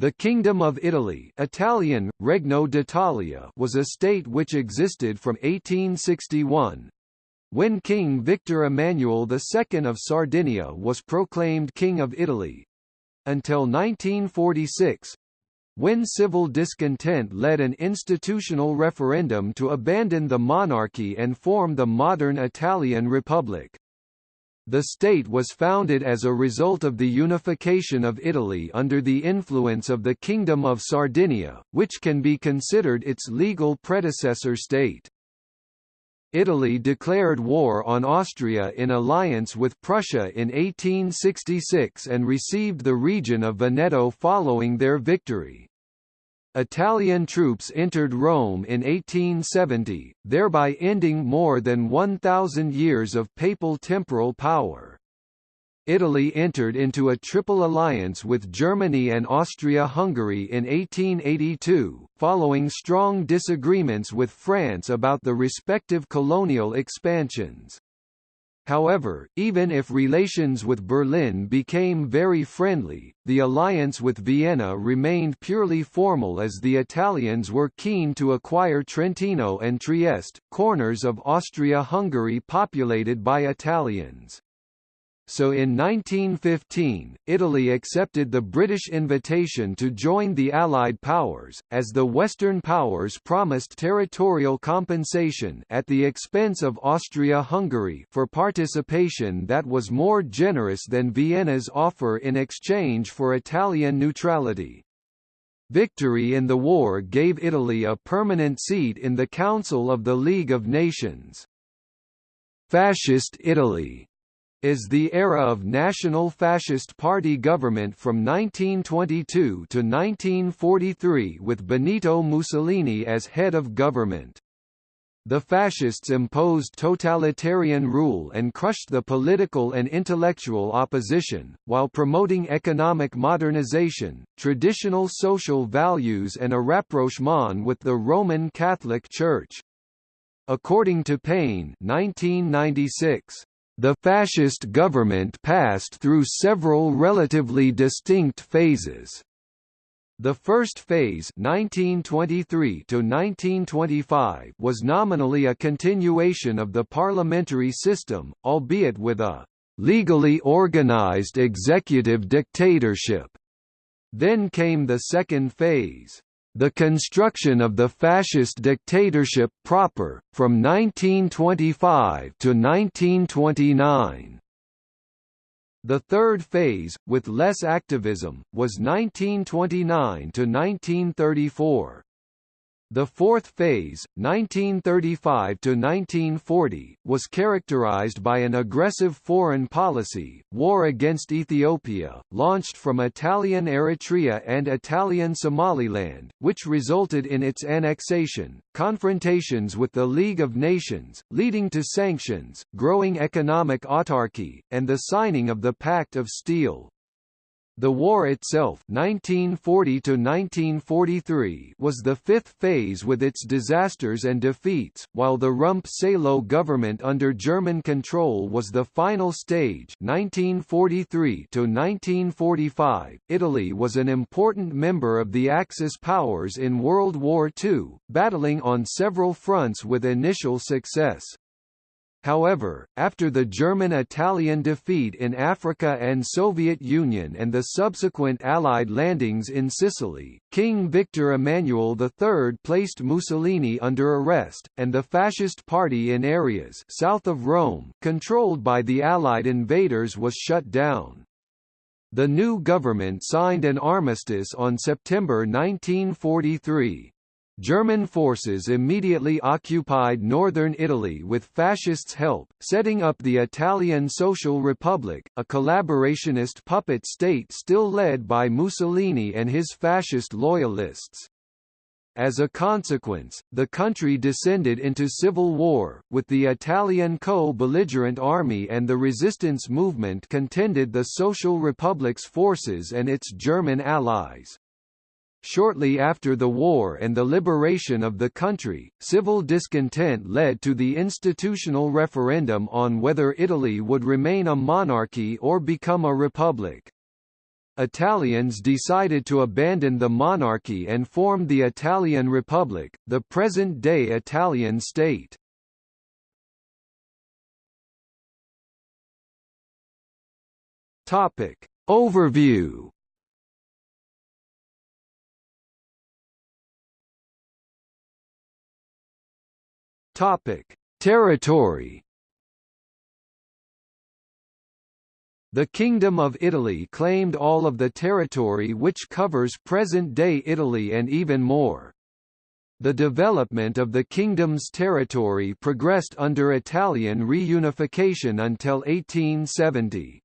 The Kingdom of Italy Italian, Regno d'Italia was a state which existed from 1861, when King Victor Emmanuel II of Sardinia was proclaimed King of Italy, until 1946, when civil discontent led an institutional referendum to abandon the monarchy and form the modern Italian Republic. The state was founded as a result of the unification of Italy under the influence of the Kingdom of Sardinia, which can be considered its legal predecessor state. Italy declared war on Austria in alliance with Prussia in 1866 and received the region of Veneto following their victory. Italian troops entered Rome in 1870, thereby ending more than 1,000 years of papal temporal power. Italy entered into a triple alliance with Germany and Austria-Hungary in 1882, following strong disagreements with France about the respective colonial expansions. However, even if relations with Berlin became very friendly, the alliance with Vienna remained purely formal as the Italians were keen to acquire Trentino and Trieste, corners of Austria-Hungary populated by Italians so in 1915, Italy accepted the British invitation to join the Allied powers, as the Western powers promised territorial compensation at the expense of Austria-Hungary for participation that was more generous than Vienna's offer in exchange for Italian neutrality. Victory in the war gave Italy a permanent seat in the Council of the League of Nations. Fascist Italy is the era of National Fascist Party government from 1922 to 1943 with Benito Mussolini as head of government. The fascists imposed totalitarian rule and crushed the political and intellectual opposition, while promoting economic modernization, traditional social values and a rapprochement with the Roman Catholic Church. According to Payne 1996, the fascist government passed through several relatively distinct phases. The first phase 1923 to 1925 was nominally a continuation of the parliamentary system, albeit with a legally organized executive dictatorship. Then came the second phase the construction of the fascist dictatorship proper, from 1925 to 1929. The third phase, with less activism, was 1929 to 1934. The fourth phase, 1935–1940, was characterized by an aggressive foreign policy, war against Ethiopia, launched from Italian Eritrea and Italian Somaliland, which resulted in its annexation, confrontations with the League of Nations, leading to sanctions, growing economic autarky, and the signing of the Pact of Steel. The war itself 1940 was the fifth phase with its disasters and defeats, while the Rump-Salo government under German control was the final stage 1943 Italy was an important member of the Axis powers in World War II, battling on several fronts with initial success. However, after the German-Italian defeat in Africa and Soviet Union and the subsequent Allied landings in Sicily, King Victor Emmanuel III placed Mussolini under arrest, and the Fascist Party in areas south of Rome controlled by the Allied invaders was shut down. The new government signed an armistice on September 1943. German forces immediately occupied northern Italy with fascists' help, setting up the Italian Social Republic, a collaborationist puppet state still led by Mussolini and his fascist loyalists. As a consequence, the country descended into civil war, with the Italian co-belligerent army and the resistance movement contended the Social Republic's forces and its German allies. Shortly after the war and the liberation of the country, civil discontent led to the institutional referendum on whether Italy would remain a monarchy or become a republic. Italians decided to abandon the monarchy and form the Italian Republic, the present-day Italian state. Topic. Overview Topic: Territory. The Kingdom of Italy claimed all of the territory which covers present-day Italy and even more. The development of the kingdom's territory progressed under Italian reunification until 1870.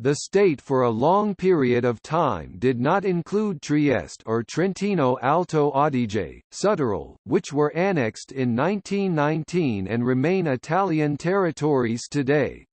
The state for a long period of time did not include Trieste or Trentino Alto Adige, Südtirol, which were annexed in 1919 and remain Italian territories today.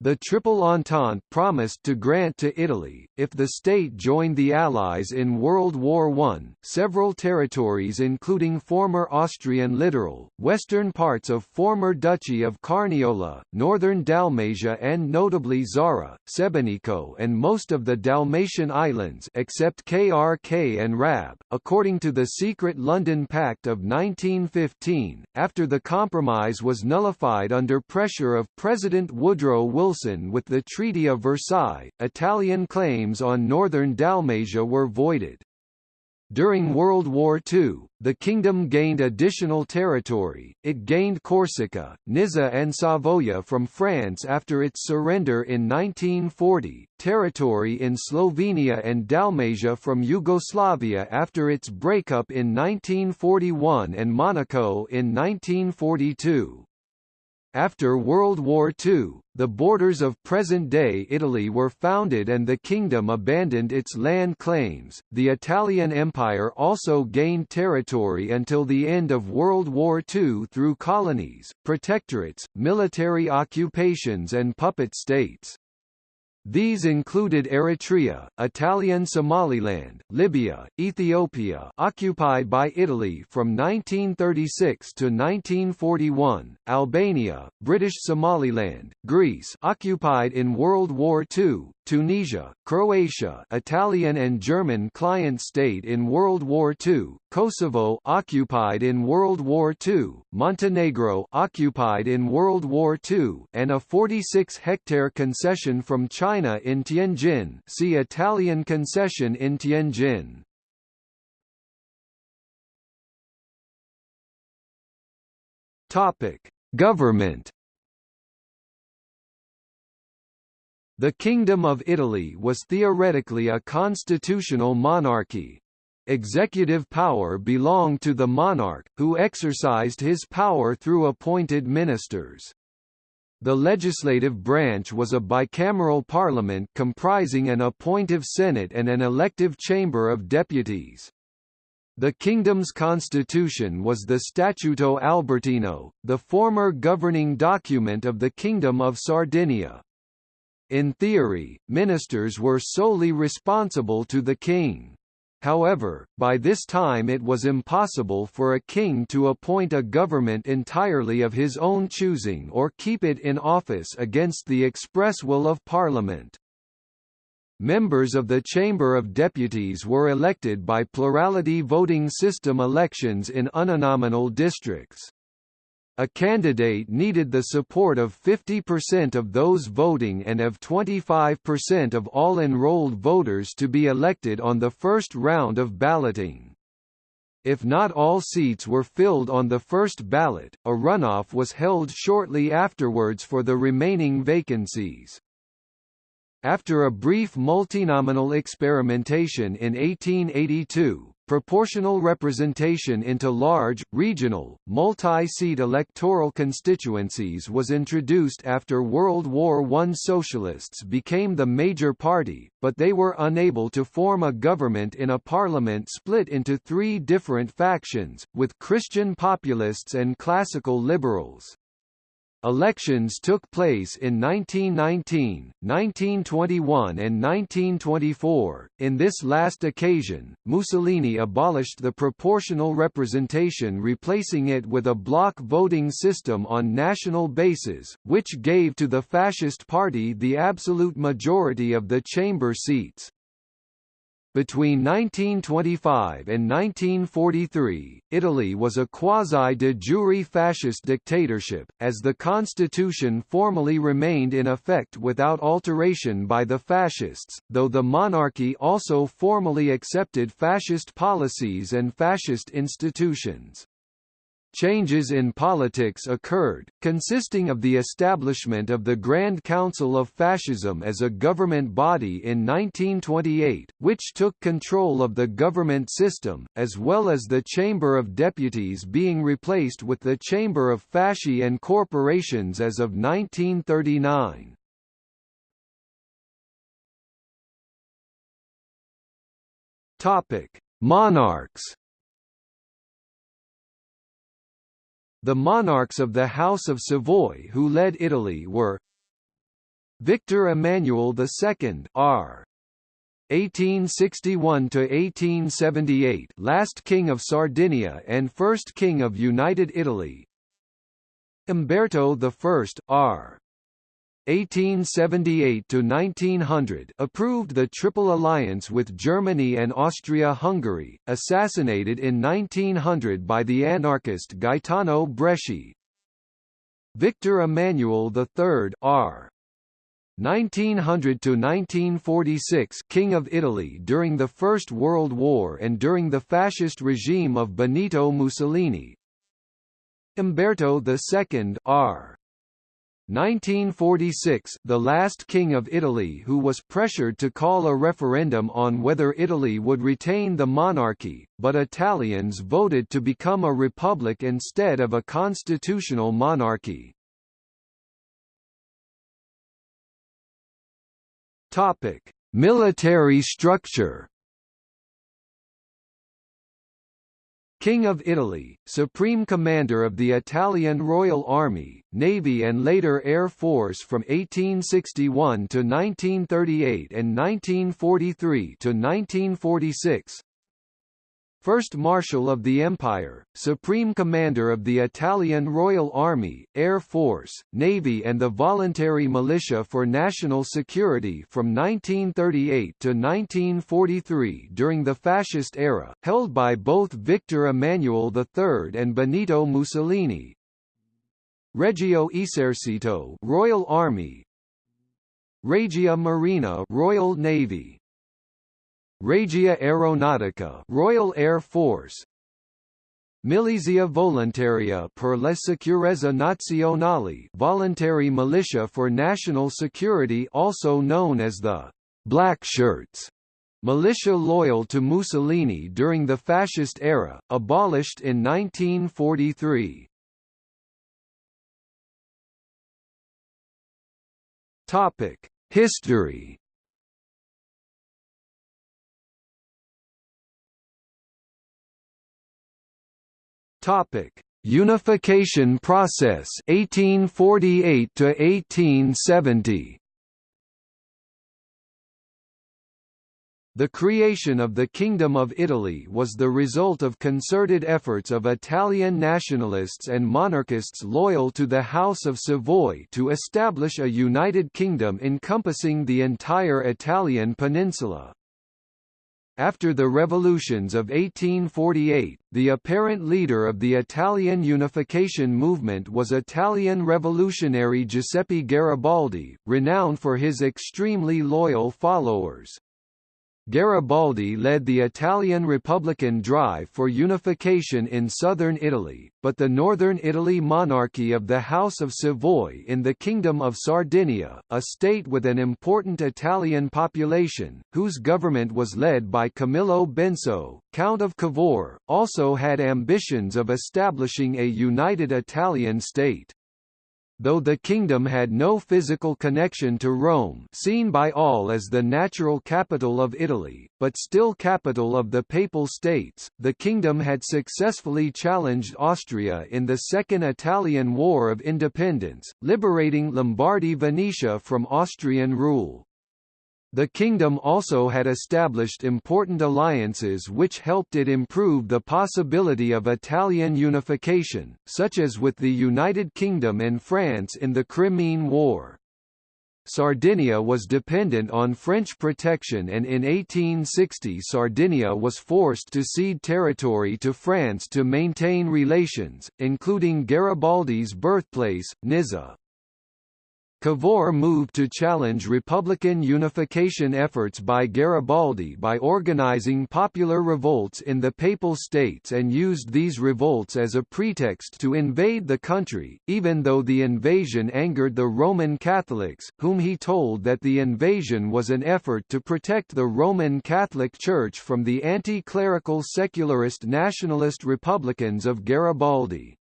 The Triple Entente promised to grant to Italy, if the state joined the Allies in World War I, several territories including former Austrian littoral, western parts of former Duchy of Carniola, northern Dalmatia and notably Zara, Sebenico and most of the Dalmatian islands except Krk and Rab, according to the secret London Pact of 1915, after the compromise was nullified under pressure of President Woodrow Wilson Wilson with the Treaty of Versailles, Italian claims on northern Dalmatia were voided. During World War II, the kingdom gained additional territory, it gained Corsica, Nizza and Savoia from France after its surrender in 1940, territory in Slovenia and Dalmatia from Yugoslavia after its breakup in 1941 and Monaco in 1942. After World War II, the borders of present-day Italy were founded and the kingdom abandoned its land claims. The Italian Empire also gained territory until the end of World War II through colonies, protectorates, military occupations and puppet states. These included Eritrea, Italian Somaliland, Libya, Ethiopia occupied by Italy from 1936 to 1941, Albania, British Somaliland, Greece occupied in World War II, Tunisia, Croatia Italian and German client state in World War II, Kosovo occupied in World War II, Montenegro occupied in World War II, and a 46-hectare concession from China in Tianjin see Italian concession in Tianjin. Government The Kingdom of Italy was theoretically a constitutional monarchy. Executive power belonged to the monarch, who exercised his power through appointed ministers. The legislative branch was a bicameral parliament comprising an appointive Senate and an elective Chamber of Deputies. The kingdom's constitution was the Statuto Albertino, the former governing document of the Kingdom of Sardinia. In theory, ministers were solely responsible to the king. However, by this time it was impossible for a king to appoint a government entirely of his own choosing or keep it in office against the express will of Parliament. Members of the Chamber of Deputies were elected by plurality voting system elections in uninominal districts. A candidate needed the support of 50% of those voting and of 25% of all enrolled voters to be elected on the first round of balloting. If not all seats were filled on the first ballot, a runoff was held shortly afterwards for the remaining vacancies. After a brief multinominal experimentation in 1882, Proportional representation into large, regional, multi-seat electoral constituencies was introduced after World War I. Socialists became the major party, but they were unable to form a government in a parliament split into three different factions, with Christian populists and classical liberals. Elections took place in 1919, 1921 and 1924. In this last occasion, Mussolini abolished the proportional representation replacing it with a block voting system on national basis, which gave to the Fascist Party the absolute majority of the chamber seats. Between 1925 and 1943, Italy was a quasi-de jure fascist dictatorship, as the constitution formally remained in effect without alteration by the fascists, though the monarchy also formally accepted fascist policies and fascist institutions. Changes in politics occurred, consisting of the establishment of the Grand Council of Fascism as a government body in 1928, which took control of the government system, as well as the Chamber of Deputies being replaced with the Chamber of Fasci and Corporations as of 1939. Monarchs The monarchs of the House of Savoy who led Italy were Victor Emmanuel II R. 1861 to 1878 last king of Sardinia and first king of United Italy Umberto I R 1878 to 1900 approved the Triple Alliance with Germany and Austria-Hungary, assassinated in 1900 by the anarchist Gaetano Bresci. Victor Emmanuel III R. 1900 to 1946 King of Italy during the First World War and during the fascist regime of Benito Mussolini. Umberto II R. 1946 the last king of Italy who was pressured to call a referendum on whether Italy would retain the monarchy, but Italians voted to become a republic instead of a constitutional monarchy. Military structure King of Italy, Supreme Commander of the Italian Royal Army, Navy and later Air Force from 1861 to 1938 and 1943 to 1946 First Marshal of the Empire, Supreme Commander of the Italian Royal Army, Air Force, Navy and the Voluntary Militia for National Security from 1938 to 1943 during the Fascist era, held by both Victor Emmanuel III and Benito Mussolini. Regio Esercito Royal Army Regia Marina Royal Navy Regia Aeronautica Royal Air Force. Milizia Volontaria per la Sicurezza Nazionale Voluntary Militia for National Security also known as the Black Shirts. Militia loyal to Mussolini during the fascist era, abolished in 1943. History Topic: Unification process 1848 to 1870. The creation of the Kingdom of Italy was the result of concerted efforts of Italian nationalists and monarchists loyal to the House of Savoy to establish a united kingdom encompassing the entire Italian peninsula. After the revolutions of 1848, the apparent leader of the Italian unification movement was Italian revolutionary Giuseppe Garibaldi, renowned for his extremely loyal followers. Garibaldi led the Italian Republican drive for unification in southern Italy, but the northern Italy monarchy of the House of Savoy in the Kingdom of Sardinia, a state with an important Italian population, whose government was led by Camillo Benso, Count of Cavour, also had ambitions of establishing a united Italian state. Though the kingdom had no physical connection to Rome seen by all as the natural capital of Italy, but still capital of the Papal States, the kingdom had successfully challenged Austria in the Second Italian War of Independence, liberating Lombardy-Venetia from Austrian rule. The kingdom also had established important alliances which helped it improve the possibility of Italian unification, such as with the United Kingdom and France in the Crimean War. Sardinia was dependent on French protection and in 1860 Sardinia was forced to cede territory to France to maintain relations, including Garibaldi's birthplace, Nizza. Cavour moved to challenge Republican unification efforts by Garibaldi by organizing popular revolts in the Papal States and used these revolts as a pretext to invade the country, even though the invasion angered the Roman Catholics, whom he told that the invasion was an effort to protect the Roman Catholic Church from the anti-clerical secularist nationalist Republicans of Garibaldi.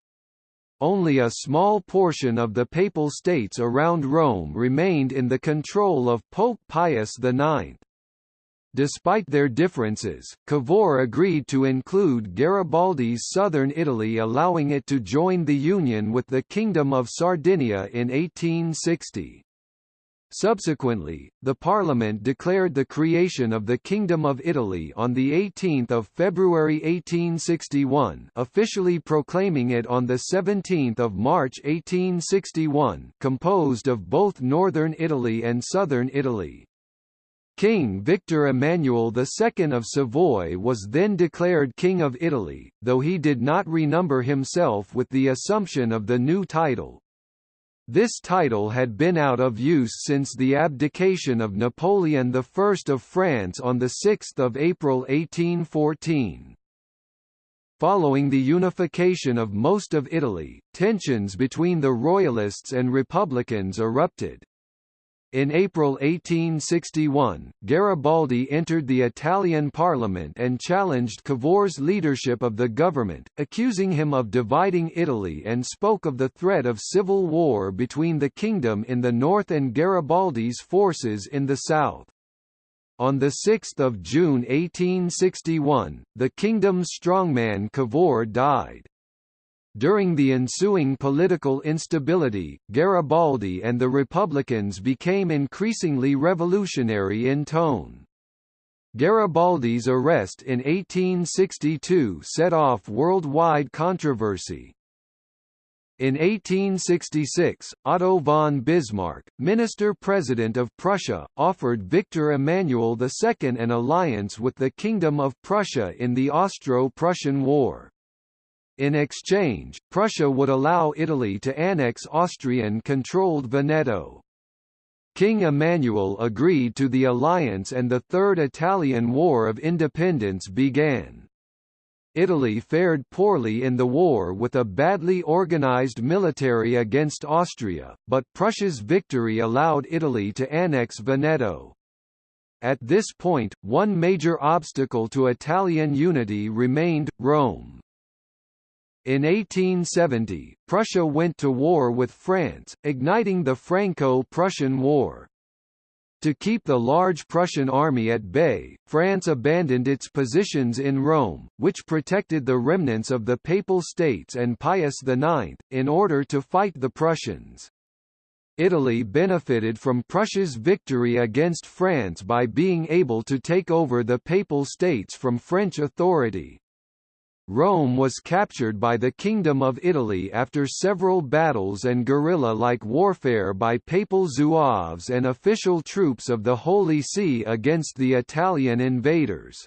Only a small portion of the Papal States around Rome remained in the control of Pope Pius IX. Despite their differences, Cavour agreed to include Garibaldi's southern Italy allowing it to join the Union with the Kingdom of Sardinia in 1860. Subsequently, the Parliament declared the creation of the Kingdom of Italy on 18 February 1861 officially proclaiming it on 17 March 1861 composed of both northern Italy and southern Italy. King Victor Emmanuel II of Savoy was then declared King of Italy, though he did not renumber himself with the assumption of the new title, this title had been out of use since the abdication of Napoleon I of France on 6 April 1814. Following the unification of most of Italy, tensions between the Royalists and Republicans erupted. In April 1861, Garibaldi entered the Italian parliament and challenged Cavour's leadership of the government, accusing him of dividing Italy and spoke of the threat of civil war between the kingdom in the north and Garibaldi's forces in the south. On 6 June 1861, the kingdom's strongman Cavour died. During the ensuing political instability, Garibaldi and the Republicans became increasingly revolutionary in tone. Garibaldi's arrest in 1862 set off worldwide controversy. In 1866, Otto von Bismarck, Minister-President of Prussia, offered Victor Emmanuel II an alliance with the Kingdom of Prussia in the Austro-Prussian War. In exchange, Prussia would allow Italy to annex Austrian-controlled Veneto. King Emmanuel agreed to the alliance and the Third Italian War of Independence began. Italy fared poorly in the war with a badly organized military against Austria, but Prussia's victory allowed Italy to annex Veneto. At this point, one major obstacle to Italian unity remained, Rome. In 1870, Prussia went to war with France, igniting the Franco-Prussian War. To keep the large Prussian army at bay, France abandoned its positions in Rome, which protected the remnants of the Papal States and Pius IX, in order to fight the Prussians. Italy benefited from Prussia's victory against France by being able to take over the Papal States from French authority. Rome was captured by the Kingdom of Italy after several battles and guerrilla-like warfare by papal zouaves and official troops of the Holy See against the Italian invaders.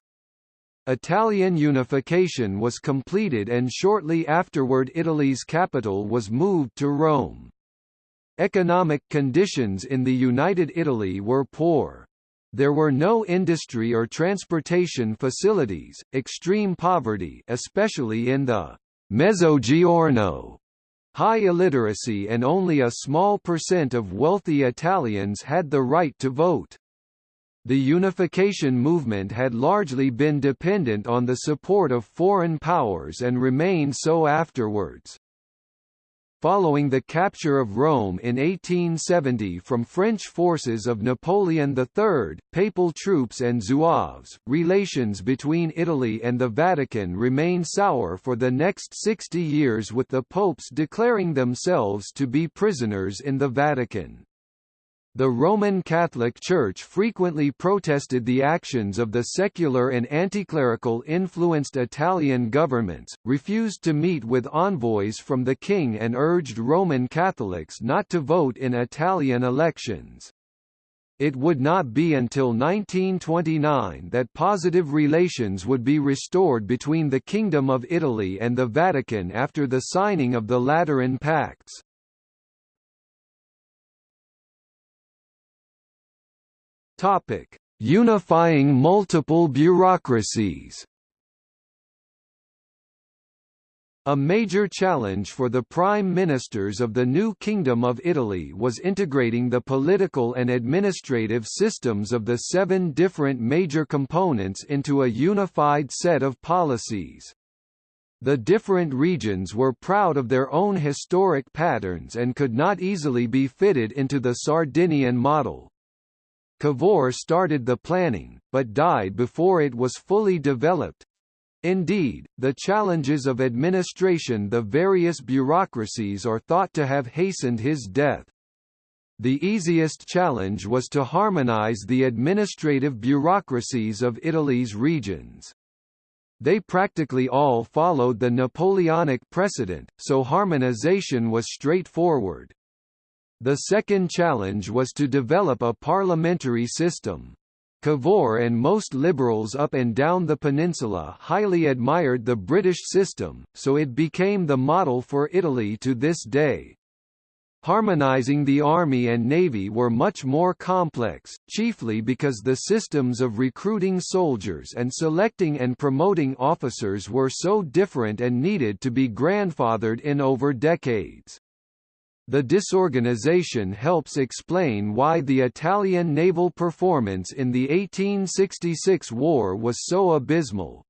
Italian unification was completed and shortly afterward Italy's capital was moved to Rome. Economic conditions in the United Italy were poor. There were no industry or transportation facilities, extreme poverty especially in the Mezzogiorno, high illiteracy and only a small percent of wealthy Italians had the right to vote. The unification movement had largely been dependent on the support of foreign powers and remained so afterwards. Following the capture of Rome in 1870 from French forces of Napoleon III, papal troops and Zouaves, relations between Italy and the Vatican remained sour for the next 60 years with the popes declaring themselves to be prisoners in the Vatican. The Roman Catholic Church frequently protested the actions of the secular and anticlerical influenced Italian governments, refused to meet with envoys from the king and urged Roman Catholics not to vote in Italian elections. It would not be until 1929 that positive relations would be restored between the Kingdom of Italy and the Vatican after the signing of the Lateran Pacts. Topic: Unifying multiple bureaucracies. A major challenge for the prime ministers of the new Kingdom of Italy was integrating the political and administrative systems of the seven different major components into a unified set of policies. The different regions were proud of their own historic patterns and could not easily be fitted into the Sardinian model. Cavour started the planning, but died before it was fully developed. Indeed, the challenges of administration the various bureaucracies are thought to have hastened his death. The easiest challenge was to harmonize the administrative bureaucracies of Italy's regions. They practically all followed the Napoleonic precedent, so harmonization was straightforward. The second challenge was to develop a parliamentary system. Cavour and most liberals up and down the peninsula highly admired the British system, so it became the model for Italy to this day. Harmonizing the army and navy were much more complex, chiefly because the systems of recruiting soldiers and selecting and promoting officers were so different and needed to be grandfathered in over decades. The disorganization helps explain why the Italian naval performance in the 1866 war was so abysmal.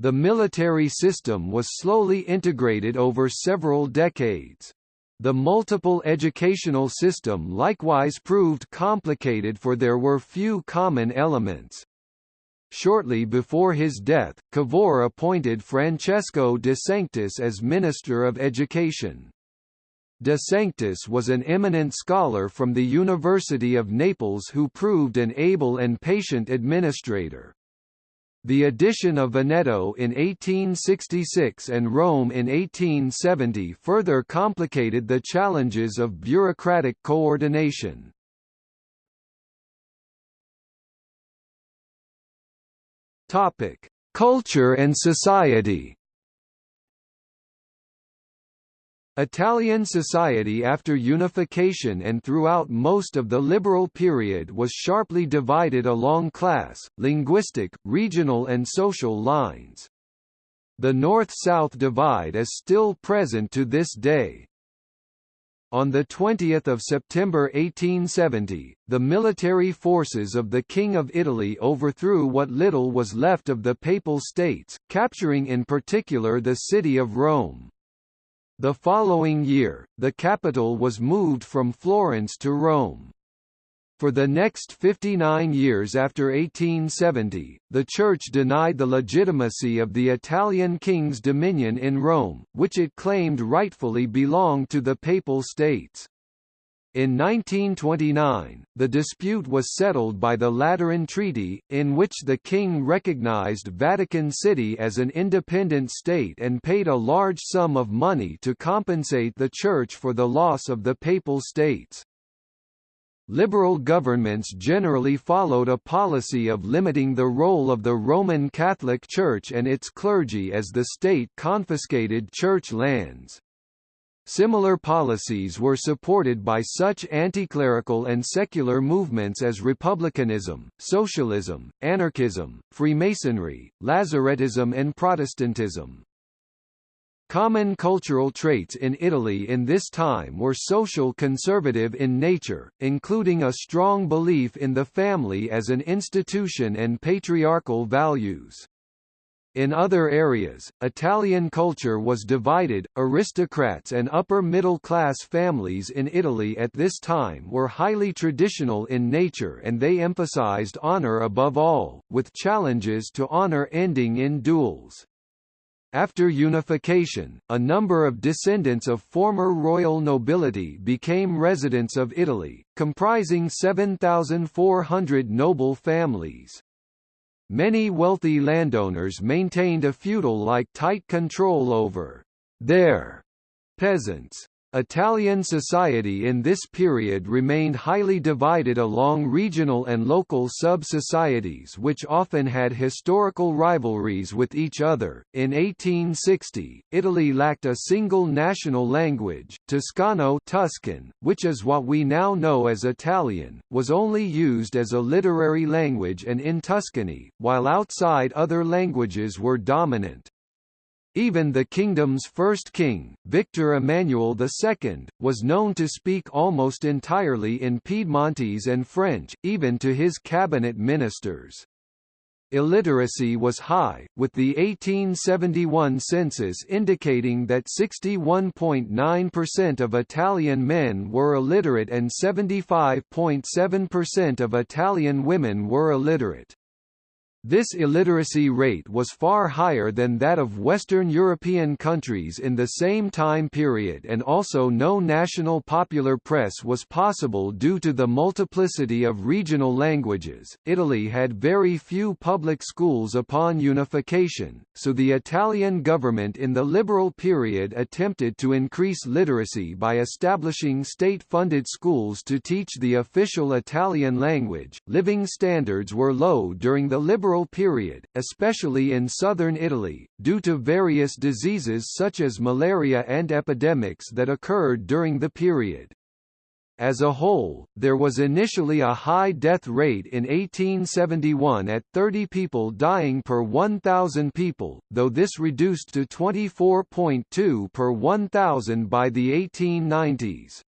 The military system was slowly integrated over several decades. The multiple educational system likewise proved complicated for there were few common elements. Shortly before his death, Cavour appointed Francesco de Sanctis as Minister of Education. De Sanctis was an eminent scholar from the University of Naples who proved an able and patient administrator. The addition of Veneto in 1866 and Rome in 1870 further complicated the challenges of bureaucratic coordination. Culture and society. Italian society after unification and throughout most of the liberal period was sharply divided along class, linguistic, regional and social lines. The North-South divide is still present to this day. On 20 September 1870, the military forces of the King of Italy overthrew what little was left of the Papal States, capturing in particular the city of Rome. The following year, the capital was moved from Florence to Rome. For the next 59 years after 1870, the Church denied the legitimacy of the Italian king's dominion in Rome, which it claimed rightfully belonged to the Papal States. In 1929, the dispute was settled by the Lateran Treaty, in which the king recognized Vatican City as an independent state and paid a large sum of money to compensate the Church for the loss of the Papal States. Liberal governments generally followed a policy of limiting the role of the Roman Catholic Church and its clergy as the state confiscated church lands. Similar policies were supported by such anti-clerical and secular movements as republicanism, socialism, anarchism, Freemasonry, Lazzarettism and Protestantism. Common cultural traits in Italy in this time were social conservative in nature, including a strong belief in the family as an institution and patriarchal values. In other areas, Italian culture was divided. Aristocrats and upper middle class families in Italy at this time were highly traditional in nature and they emphasized honor above all, with challenges to honor ending in duels. After unification, a number of descendants of former royal nobility became residents of Italy, comprising 7,400 noble families. Many wealthy landowners maintained a feudal-like tight control over their peasants. Italian society in this period remained highly divided along regional and local sub-societies which often had historical rivalries with each other. In 1860, Italy lacked a single national language, Toscano Tuscan, which is what we now know as Italian, was only used as a literary language and in Tuscany, while outside other languages were dominant. Even the kingdom's first king, Victor Emmanuel II, was known to speak almost entirely in Piedmontese and French, even to his cabinet ministers. Illiteracy was high, with the 1871 census indicating that 61.9% of Italian men were illiterate and 75.7% of Italian women were illiterate. This illiteracy rate was far higher than that of Western European countries in the same time period and also no national popular press was possible due to the multiplicity of regional languages. Italy had very few public schools upon unification, so the Italian government in the liberal period attempted to increase literacy by establishing state-funded schools to teach the official Italian language. Living standards were low during the liberal period, especially in southern Italy, due to various diseases such as malaria and epidemics that occurred during the period. As a whole, there was initially a high death rate in 1871 at 30 people dying per 1,000 people, though this reduced to 24.2 per 1,000 by the 1890s.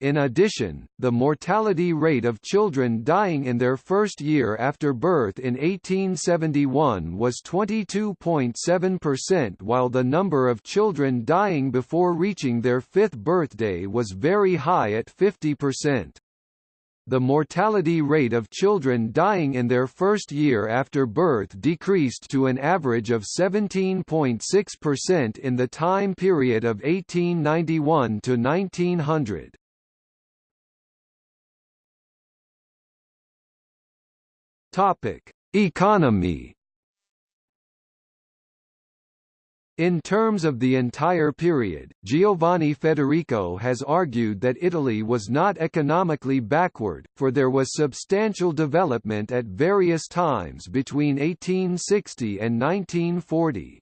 In addition, the mortality rate of children dying in their first year after birth in 1871 was 22.7% while the number of children dying before reaching their fifth birthday was very high at 50%. The mortality rate of children dying in their first year after birth decreased to an average of 17.6% in the time period of 1891 to 1900. Topic: Economy. In terms of the entire period, Giovanni Federico has argued that Italy was not economically backward, for there was substantial development at various times between 1860 and 1940.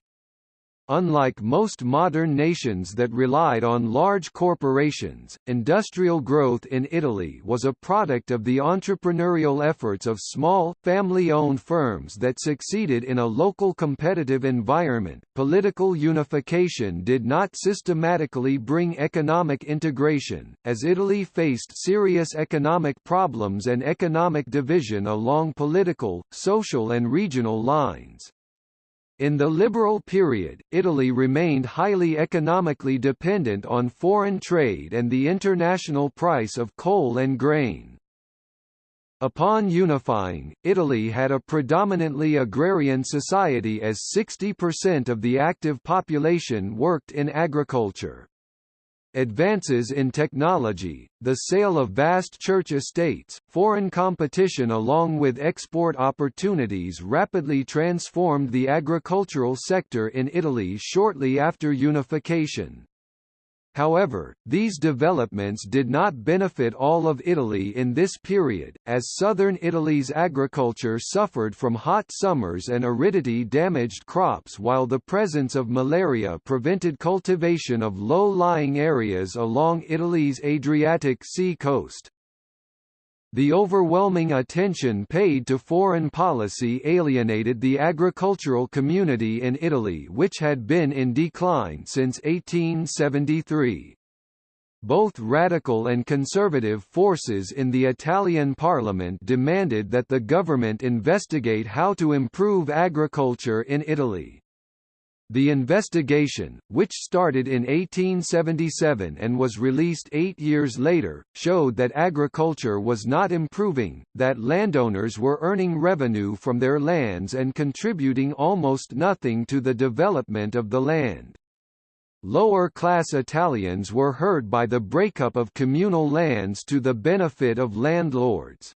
Unlike most modern nations that relied on large corporations, industrial growth in Italy was a product of the entrepreneurial efforts of small, family-owned firms that succeeded in a local competitive environment. Political unification did not systematically bring economic integration, as Italy faced serious economic problems and economic division along political, social and regional lines. In the liberal period, Italy remained highly economically dependent on foreign trade and the international price of coal and grain. Upon unifying, Italy had a predominantly agrarian society as 60% of the active population worked in agriculture. Advances in technology, the sale of vast church estates, foreign competition along with export opportunities rapidly transformed the agricultural sector in Italy shortly after unification. However, these developments did not benefit all of Italy in this period, as southern Italy's agriculture suffered from hot summers and aridity damaged crops while the presence of malaria prevented cultivation of low-lying areas along Italy's Adriatic Sea coast. The overwhelming attention paid to foreign policy alienated the agricultural community in Italy which had been in decline since 1873. Both radical and conservative forces in the Italian parliament demanded that the government investigate how to improve agriculture in Italy. The investigation, which started in 1877 and was released eight years later, showed that agriculture was not improving, that landowners were earning revenue from their lands and contributing almost nothing to the development of the land. Lower-class Italians were hurt by the breakup of communal lands to the benefit of landlords.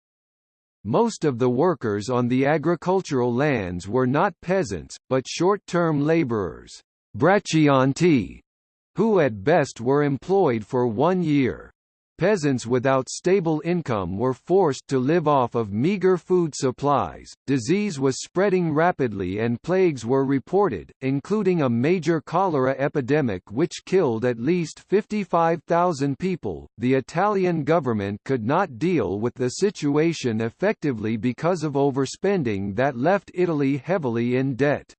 Most of the workers on the agricultural lands were not peasants, but short-term laborers braccianti, who at best were employed for one year. Peasants without stable income were forced to live off of meager food supplies. Disease was spreading rapidly and plagues were reported, including a major cholera epidemic which killed at least 55,000 people. The Italian government could not deal with the situation effectively because of overspending that left Italy heavily in debt.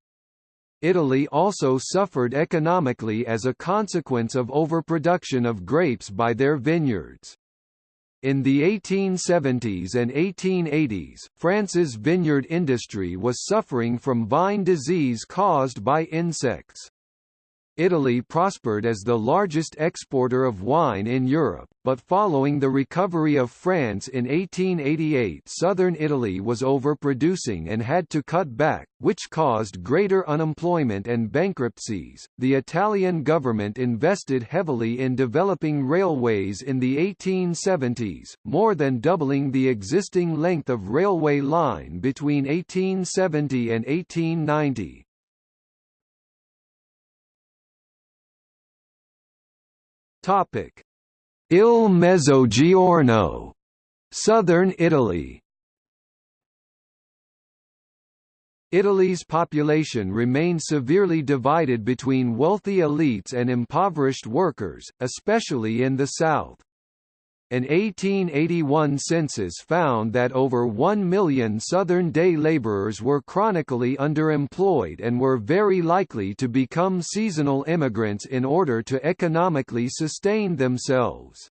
Italy also suffered economically as a consequence of overproduction of grapes by their vineyards. In the 1870s and 1880s, France's vineyard industry was suffering from vine disease caused by insects. Italy prospered as the largest exporter of wine in Europe, but following the recovery of France in 1888 southern Italy was overproducing and had to cut back, which caused greater unemployment and bankruptcies. The Italian government invested heavily in developing railways in the 1870s, more than doubling the existing length of railway line between 1870 and 1890. Topic: Il Mezzogiorno, Southern Italy. Italy's population remained severely divided between wealthy elites and impoverished workers, especially in the south. An 1881 census found that over 1 million Southern day laborers were chronically underemployed and were very likely to become seasonal immigrants in order to economically sustain themselves.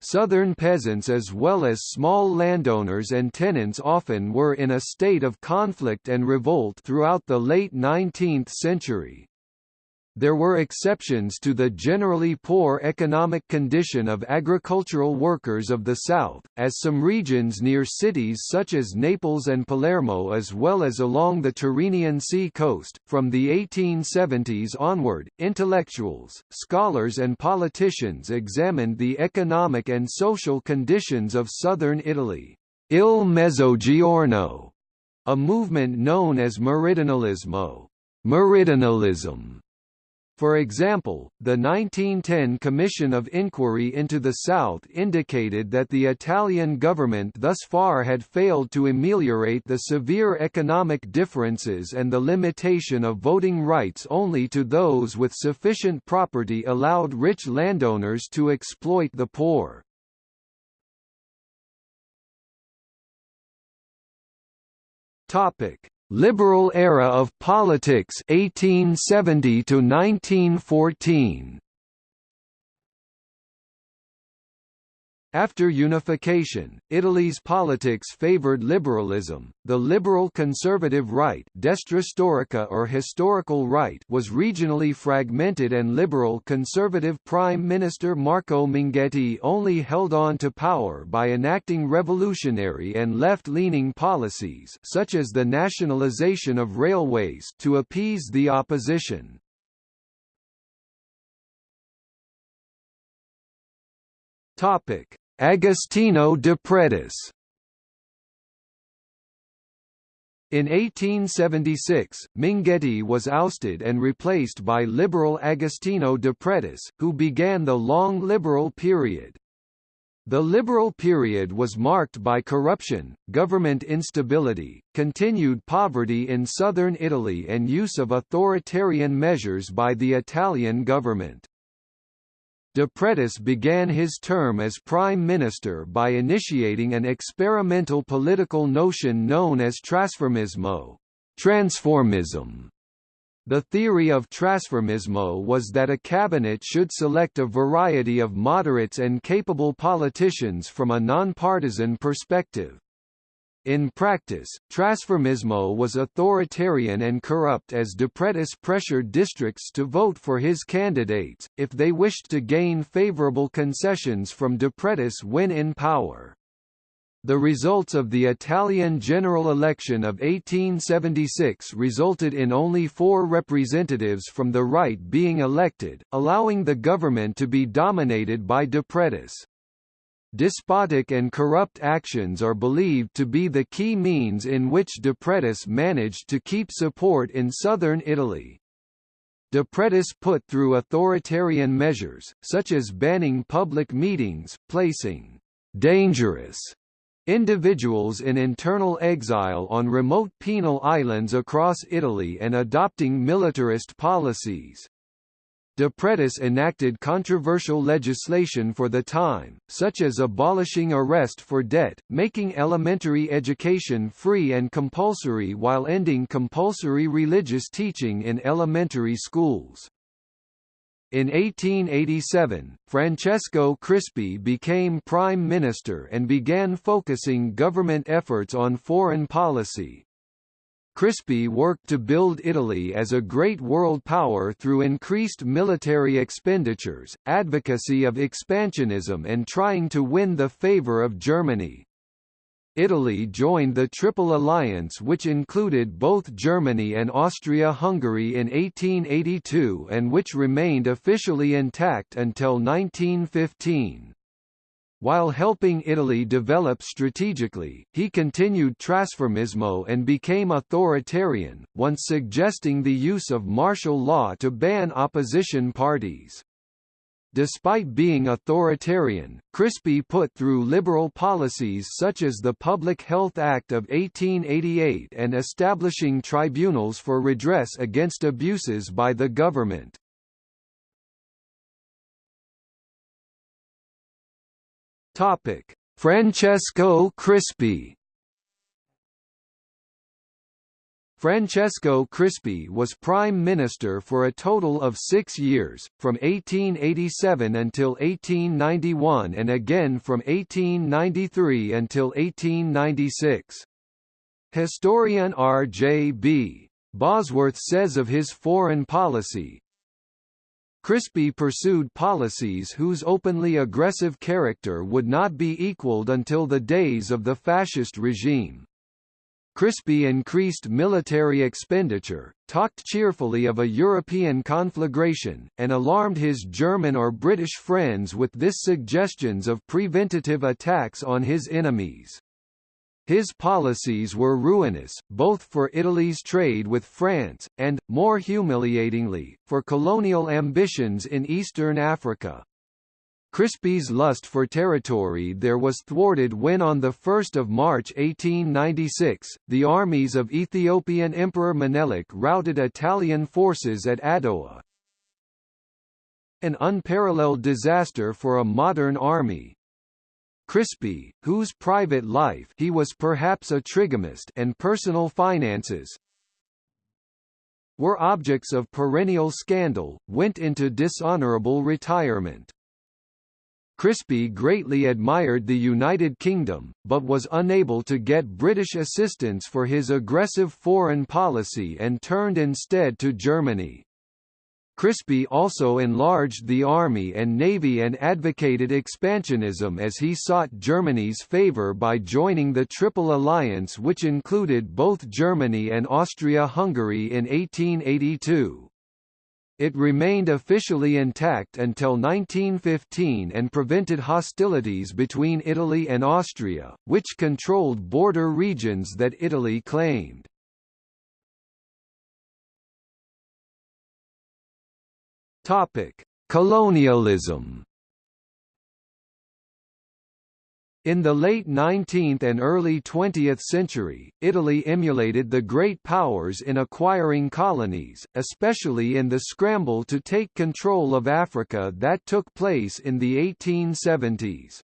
Southern peasants as well as small landowners and tenants often were in a state of conflict and revolt throughout the late 19th century. There were exceptions to the generally poor economic condition of agricultural workers of the South, as some regions near cities such as Naples and Palermo as well as along the Tyrrhenian Sea coast. From the 1870s onward, intellectuals, scholars and politicians examined the economic and social conditions of southern Italy. Il Mezzogiorno, a movement known as Meridionalismo, Meridionalism for example, the 1910 Commission of Inquiry into the South indicated that the Italian government thus far had failed to ameliorate the severe economic differences and the limitation of voting rights only to those with sufficient property allowed rich landowners to exploit the poor. Topic: Liberal era of politics 1870 to 1914 After unification, Italy's politics favored liberalism. The liberal-conservative right, destra storica or historical right, was regionally fragmented, and liberal-conservative Prime Minister Marco Minghetti only held on to power by enacting revolutionary and left-leaning policies, such as the nationalization of railways, to appease the opposition. Topic: Agostino Depretis. In 1876, Minghetti was ousted and replaced by liberal Agostino Depretis, who began the long liberal period. The liberal period was marked by corruption, government instability, continued poverty in southern Italy and use of authoritarian measures by the Italian government. Depretis began his term as prime minister by initiating an experimental political notion known as trasformismo, transformism. The theory of trasformismo was that a cabinet should select a variety of moderates and capable politicians from a nonpartisan perspective. In practice, Trasformismo was authoritarian and corrupt as Depretis pressured districts to vote for his candidates, if they wished to gain favorable concessions from Depretis when in power. The results of the Italian general election of 1876 resulted in only four representatives from the right being elected, allowing the government to be dominated by Depretis. Despotic and corrupt actions are believed to be the key means in which Depretis managed to keep support in southern Italy. Depretis put through authoritarian measures, such as banning public meetings, placing dangerous individuals in internal exile on remote penal islands across Italy and adopting militarist policies. Depretis enacted controversial legislation for the time, such as abolishing arrest for debt, making elementary education free and compulsory while ending compulsory religious teaching in elementary schools. In 1887, Francesco Crispi became prime minister and began focusing government efforts on foreign policy. Crispi worked to build Italy as a great world power through increased military expenditures, advocacy of expansionism and trying to win the favor of Germany. Italy joined the Triple Alliance which included both Germany and Austria-Hungary in 1882 and which remained officially intact until 1915. While helping Italy develop strategically, he continued trasformismo and became authoritarian, once suggesting the use of martial law to ban opposition parties. Despite being authoritarian, Crispi put through liberal policies such as the Public Health Act of 1888 and establishing tribunals for redress against abuses by the government. Francesco Crispi Francesco Crispi was prime minister for a total of six years, from 1887 until 1891 and again from 1893 until 1896. Historian R. J. B. Bosworth says of his foreign policy, Crispi pursued policies whose openly aggressive character would not be equaled until the days of the fascist regime. Crispi increased military expenditure, talked cheerfully of a European conflagration, and alarmed his German or British friends with this suggestions of preventative attacks on his enemies. His policies were ruinous, both for Italy's trade with France, and, more humiliatingly, for colonial ambitions in eastern Africa. Crispi's lust for territory there was thwarted when on 1 March 1896, the armies of Ethiopian Emperor Menelik routed Italian forces at Adowa. An unparalleled disaster for a modern army. Crispi, whose private life he was perhaps a trigamist and personal finances were objects of perennial scandal, went into dishonorable retirement. Crispi greatly admired the United Kingdom, but was unable to get British assistance for his aggressive foreign policy and turned instead to Germany. Crispi also enlarged the army and navy and advocated expansionism as he sought Germany's favour by joining the Triple Alliance which included both Germany and Austria-Hungary in 1882. It remained officially intact until 1915 and prevented hostilities between Italy and Austria, which controlled border regions that Italy claimed. Topic: Colonialism In the late 19th and early 20th century, Italy emulated the great powers in acquiring colonies, especially in the scramble to take control of Africa that took place in the 1870s.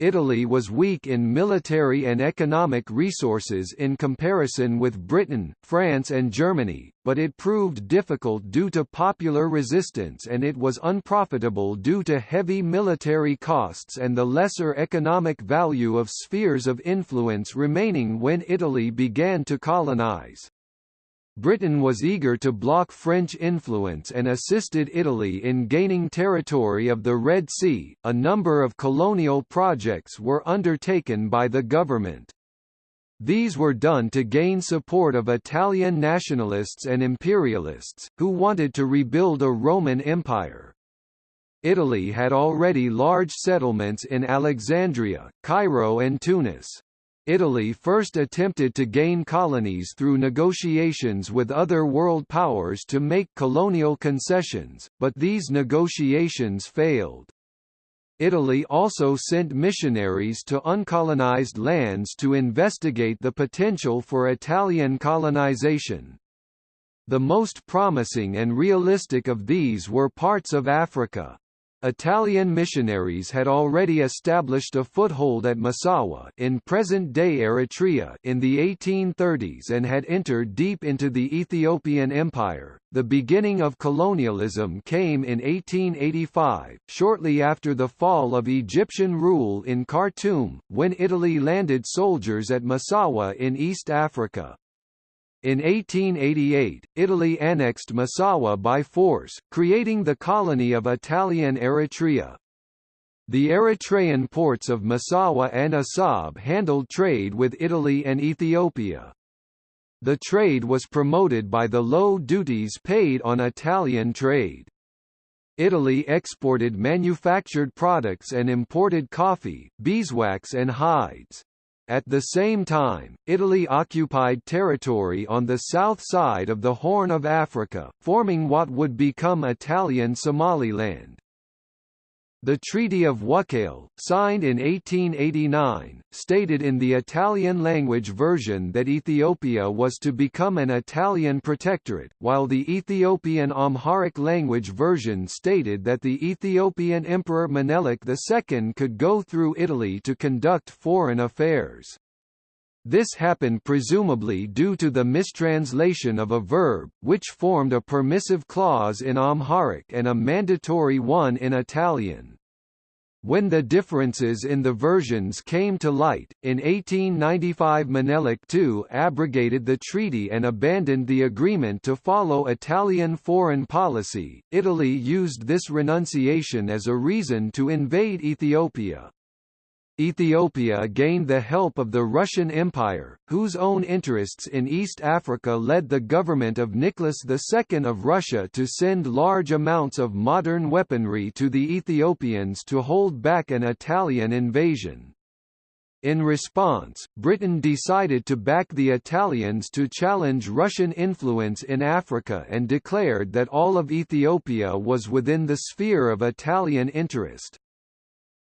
Italy was weak in military and economic resources in comparison with Britain, France and Germany, but it proved difficult due to popular resistance and it was unprofitable due to heavy military costs and the lesser economic value of spheres of influence remaining when Italy began to colonize. Britain was eager to block French influence and assisted Italy in gaining territory of the Red Sea. A number of colonial projects were undertaken by the government. These were done to gain support of Italian nationalists and imperialists, who wanted to rebuild a Roman Empire. Italy had already large settlements in Alexandria, Cairo and Tunis. Italy first attempted to gain colonies through negotiations with other world powers to make colonial concessions, but these negotiations failed. Italy also sent missionaries to uncolonized lands to investigate the potential for Italian colonization. The most promising and realistic of these were parts of Africa. Italian missionaries had already established a foothold at Massawa in present-day Eritrea in the 1830s and had entered deep into the Ethiopian Empire. The beginning of colonialism came in 1885, shortly after the fall of Egyptian rule in Khartoum, when Italy landed soldiers at Massawa in East Africa. In 1888, Italy annexed Massawa by force, creating the colony of Italian Eritrea. The Eritrean ports of Massawa and Assab handled trade with Italy and Ethiopia. The trade was promoted by the low duties paid on Italian trade. Italy exported manufactured products and imported coffee, beeswax and hides. At the same time, Italy occupied territory on the south side of the Horn of Africa, forming what would become Italian Somaliland. The Treaty of Wuchale, signed in 1889, stated in the Italian-language version that Ethiopia was to become an Italian protectorate, while the Ethiopian Amharic language version stated that the Ethiopian Emperor Menelik II could go through Italy to conduct foreign affairs. This happened presumably due to the mistranslation of a verb, which formed a permissive clause in Amharic and a mandatory one in Italian. When the differences in the versions came to light, in 1895 Menelik II abrogated the treaty and abandoned the agreement to follow Italian foreign policy. Italy used this renunciation as a reason to invade Ethiopia. Ethiopia gained the help of the Russian Empire, whose own interests in East Africa led the government of Nicholas II of Russia to send large amounts of modern weaponry to the Ethiopians to hold back an Italian invasion. In response, Britain decided to back the Italians to challenge Russian influence in Africa and declared that all of Ethiopia was within the sphere of Italian interest.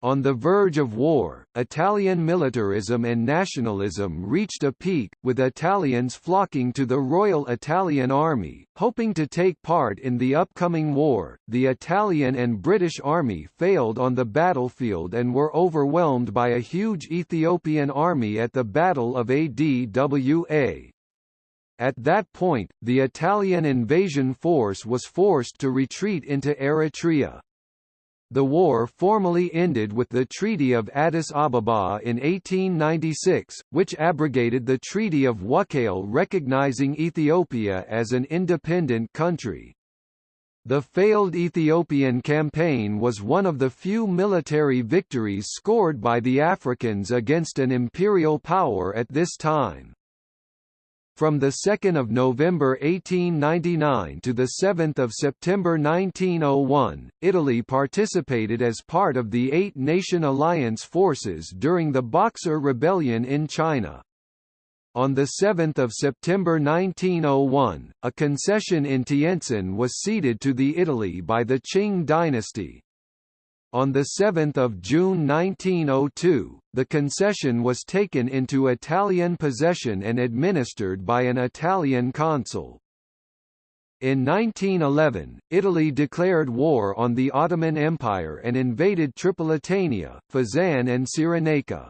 On the verge of war, Italian militarism and nationalism reached a peak, with Italians flocking to the Royal Italian Army, hoping to take part in the upcoming war. The Italian and British Army failed on the battlefield and were overwhelmed by a huge Ethiopian army at the Battle of Adwa. At that point, the Italian invasion force was forced to retreat into Eritrea. The war formally ended with the Treaty of Addis Ababa in 1896, which abrogated the Treaty of Wuchale recognizing Ethiopia as an independent country. The failed Ethiopian campaign was one of the few military victories scored by the Africans against an imperial power at this time. From 2 November 1899 to 7 September 1901, Italy participated as part of the Eight-Nation Alliance forces during the Boxer Rebellion in China. On 7 September 1901, a concession in Tientsin was ceded to the Italy by the Qing dynasty, on 7 June 1902, the concession was taken into Italian possession and administered by an Italian consul. In 1911, Italy declared war on the Ottoman Empire and invaded Tripolitania, Fezzan and Cyrenaica.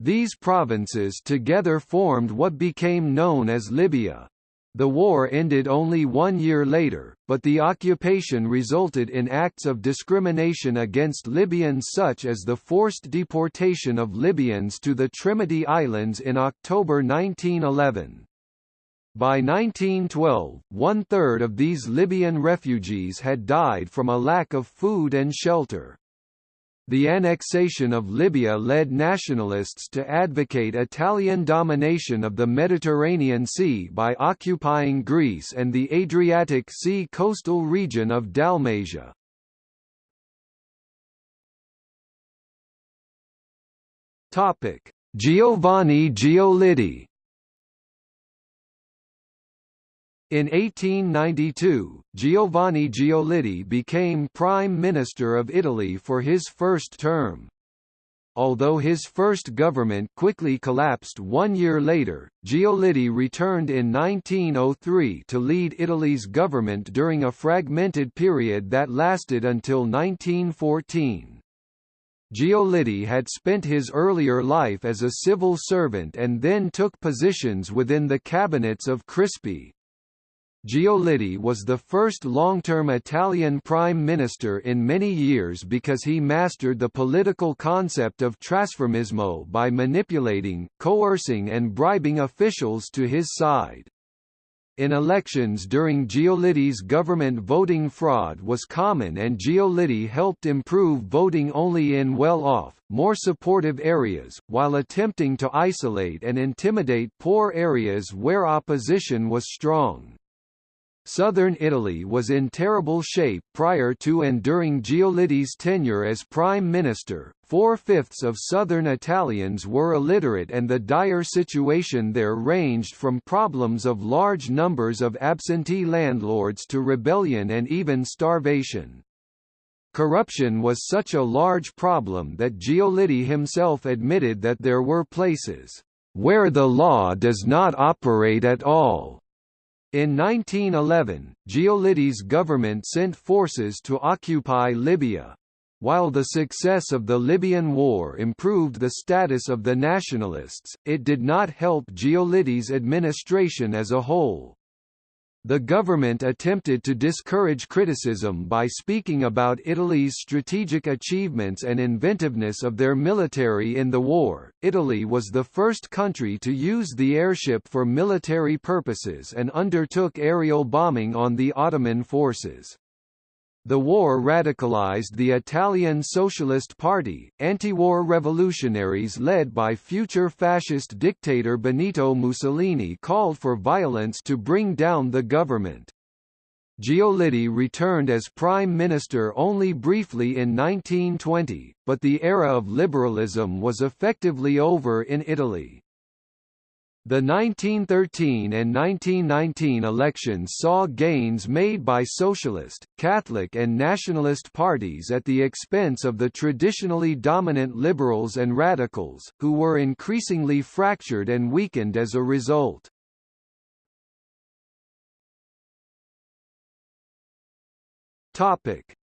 These provinces together formed what became known as Libya. The war ended only one year later, but the occupation resulted in acts of discrimination against Libyans such as the forced deportation of Libyans to the Tremiti Islands in October 1911. By 1912, one-third of these Libyan refugees had died from a lack of food and shelter. The annexation of Libya led nationalists to advocate Italian domination of the Mediterranean Sea by occupying Greece and the Adriatic Sea coastal region of Dalmatia. Giovanni Giolitti In 1892, Giovanni Giolitti became Prime Minister of Italy for his first term. Although his first government quickly collapsed one year later, Giolitti returned in 1903 to lead Italy's government during a fragmented period that lasted until 1914. Giolitti had spent his earlier life as a civil servant and then took positions within the cabinets of Crispi, Giolitti was the first long-term Italian prime minister in many years because he mastered the political concept of trasformismo by manipulating, coercing and bribing officials to his side. In elections during Giolitti's government voting fraud was common and Giolitti helped improve voting only in well-off, more supportive areas, while attempting to isolate and intimidate poor areas where opposition was strong. Southern Italy was in terrible shape prior to and during Giolitti's tenure as prime minister. Four-fifths of southern Italians were illiterate and the dire situation there ranged from problems of large numbers of absentee landlords to rebellion and even starvation. Corruption was such a large problem that Giolitti himself admitted that there were places where the law does not operate at all in 1911, Giolitti's government sent forces to occupy Libya. While the success of the Libyan war improved the status of the nationalists, it did not help Giolitti's administration as a whole. The government attempted to discourage criticism by speaking about Italy's strategic achievements and inventiveness of their military in the war. Italy was the first country to use the airship for military purposes and undertook aerial bombing on the Ottoman forces. The war radicalized the Italian Socialist Party, anti-war revolutionaries led by future fascist dictator Benito Mussolini called for violence to bring down the government. Giolitti returned as prime minister only briefly in 1920, but the era of liberalism was effectively over in Italy. The 1913 and 1919 elections saw gains made by socialist, Catholic and nationalist parties at the expense of the traditionally dominant liberals and radicals, who were increasingly fractured and weakened as a result.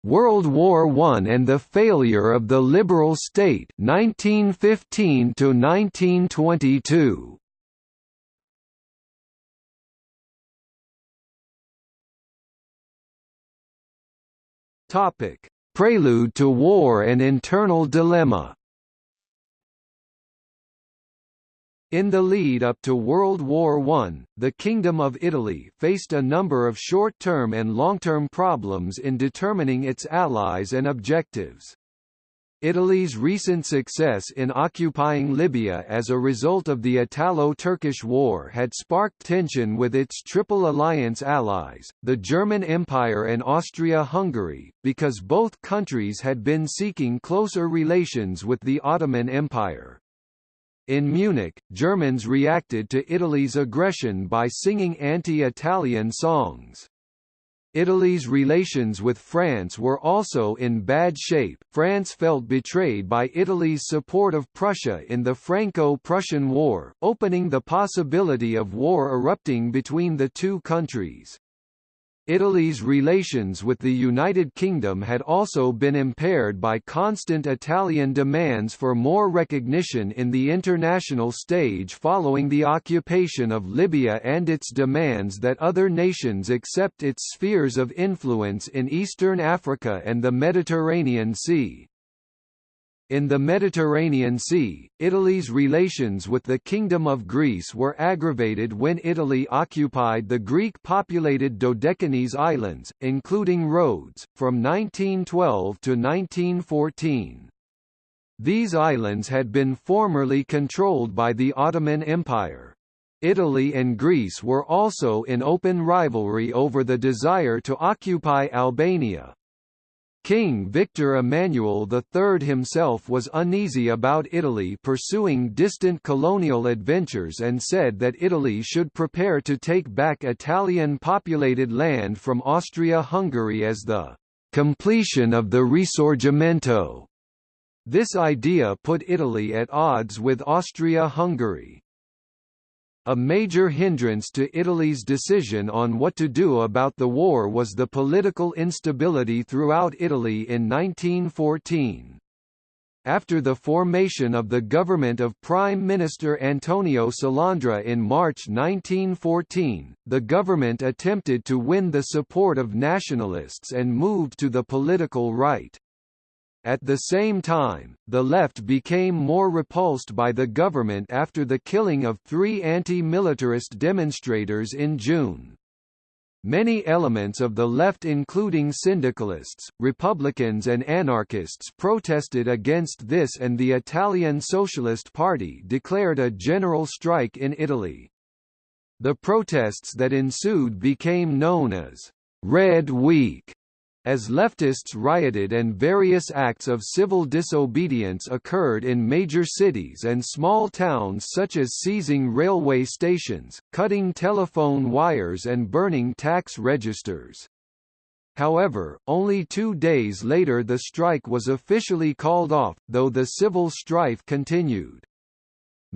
World War I and the failure of the liberal state 1915 to 1922 Topic: Prelude to War and Internal Dilemma. In the lead up to World War I, the Kingdom of Italy faced a number of short-term and long-term problems in determining its allies and objectives. Italy's recent success in occupying Libya as a result of the Italo-Turkish War had sparked tension with its Triple Alliance allies, the German Empire and Austria-Hungary, because both countries had been seeking closer relations with the Ottoman Empire. In Munich, Germans reacted to Italy's aggression by singing anti-Italian songs. Italy's relations with France were also in bad shape. France felt betrayed by Italy's support of Prussia in the Franco-Prussian War, opening the possibility of war erupting between the two countries. Italy's relations with the United Kingdom had also been impaired by constant Italian demands for more recognition in the international stage following the occupation of Libya and its demands that other nations accept its spheres of influence in eastern Africa and the Mediterranean Sea. In the Mediterranean Sea, Italy's relations with the Kingdom of Greece were aggravated when Italy occupied the Greek-populated Dodecanese Islands, including Rhodes, from 1912 to 1914. These islands had been formerly controlled by the Ottoman Empire. Italy and Greece were also in open rivalry over the desire to occupy Albania, King Victor Emmanuel III himself was uneasy about Italy pursuing distant colonial adventures and said that Italy should prepare to take back Italian-populated land from Austria-Hungary as the completion of the Risorgimento. This idea put Italy at odds with Austria-Hungary. A major hindrance to Italy's decision on what to do about the war was the political instability throughout Italy in 1914. After the formation of the government of Prime Minister Antonio Salandra in March 1914, the government attempted to win the support of nationalists and moved to the political right. At the same time, the left became more repulsed by the government after the killing of three anti-militarist demonstrators in June. Many elements of the left including syndicalists, Republicans and anarchists protested against this and the Italian Socialist Party declared a general strike in Italy. The protests that ensued became known as «Red Week» As leftists rioted and various acts of civil disobedience occurred in major cities and small towns such as seizing railway stations, cutting telephone wires and burning tax registers. However, only two days later the strike was officially called off, though the civil strife continued.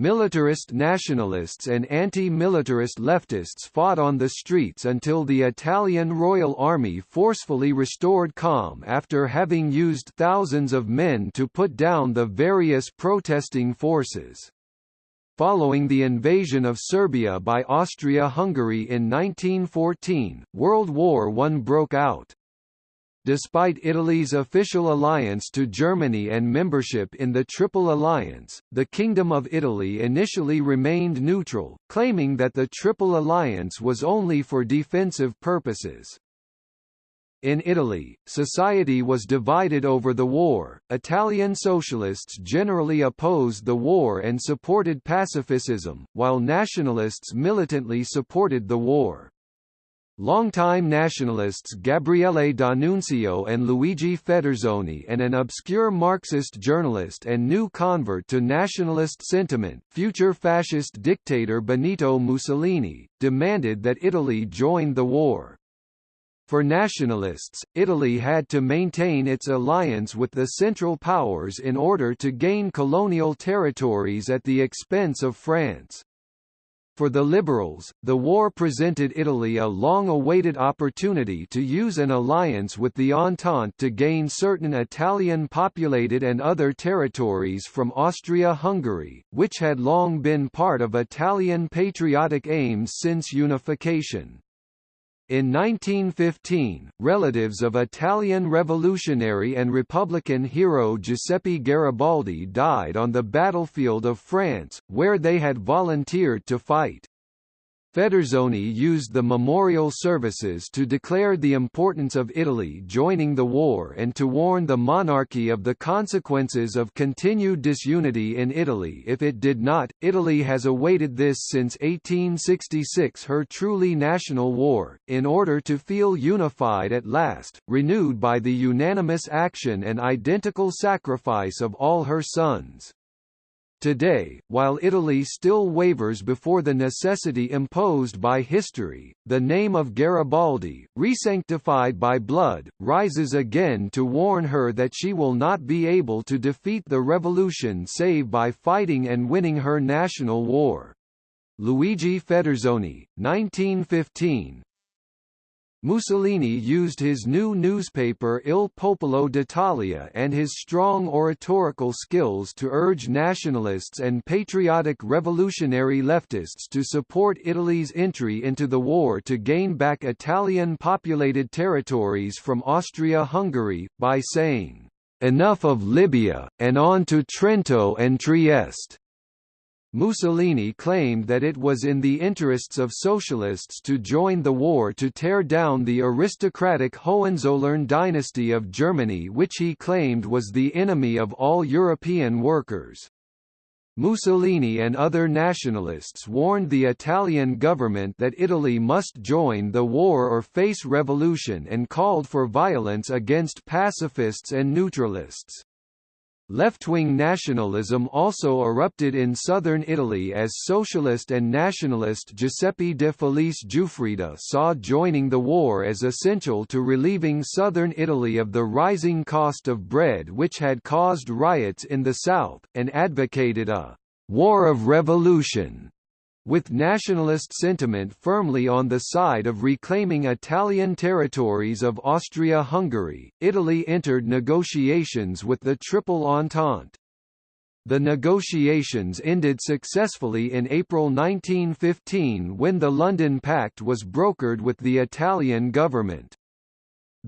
Militarist nationalists and anti-militarist leftists fought on the streets until the Italian Royal Army forcefully restored calm after having used thousands of men to put down the various protesting forces. Following the invasion of Serbia by Austria-Hungary in 1914, World War I broke out. Despite Italy's official alliance to Germany and membership in the Triple Alliance, the Kingdom of Italy initially remained neutral, claiming that the Triple Alliance was only for defensive purposes. In Italy, society was divided over the war. Italian socialists generally opposed the war and supported pacifism, while nationalists militantly supported the war. Longtime nationalists Gabriele D'Annunzio and Luigi Federzoni and an obscure Marxist journalist and new convert to nationalist sentiment, future fascist dictator Benito Mussolini, demanded that Italy join the war. For nationalists, Italy had to maintain its alliance with the Central Powers in order to gain colonial territories at the expense of France. For the liberals, the war presented Italy a long-awaited opportunity to use an alliance with the Entente to gain certain Italian-populated and other territories from Austria-Hungary, which had long been part of Italian patriotic aims since unification. In 1915, relatives of Italian revolutionary and republican hero Giuseppe Garibaldi died on the battlefield of France, where they had volunteered to fight. Federzoni used the memorial services to declare the importance of Italy joining the war and to warn the monarchy of the consequences of continued disunity in Italy if it did not. Italy has awaited this since 1866 her truly national war, in order to feel unified at last, renewed by the unanimous action and identical sacrifice of all her sons. Today, while Italy still wavers before the necessity imposed by history, the name of Garibaldi, resanctified by blood, rises again to warn her that she will not be able to defeat the revolution save by fighting and winning her national war. Luigi Federzoni, 1915, Mussolini used his new newspaper Il Popolo d'Italia and his strong oratorical skills to urge nationalists and patriotic revolutionary leftists to support Italy's entry into the war to gain back Italian-populated territories from Austria-Hungary, by saying, "'Enough of Libya, and on to Trento and Trieste' Mussolini claimed that it was in the interests of socialists to join the war to tear down the aristocratic Hohenzollern dynasty of Germany which he claimed was the enemy of all European workers. Mussolini and other nationalists warned the Italian government that Italy must join the war or face revolution and called for violence against pacifists and neutralists. Left-wing nationalism also erupted in southern Italy as socialist and nationalist Giuseppe de Felice Giuffrida saw joining the war as essential to relieving southern Italy of the rising cost of bread which had caused riots in the south, and advocated a «war of revolution» with nationalist sentiment firmly on the side of reclaiming Italian territories of Austria-Hungary, Italy entered negotiations with the Triple Entente. The negotiations ended successfully in April 1915 when the London Pact was brokered with the Italian government.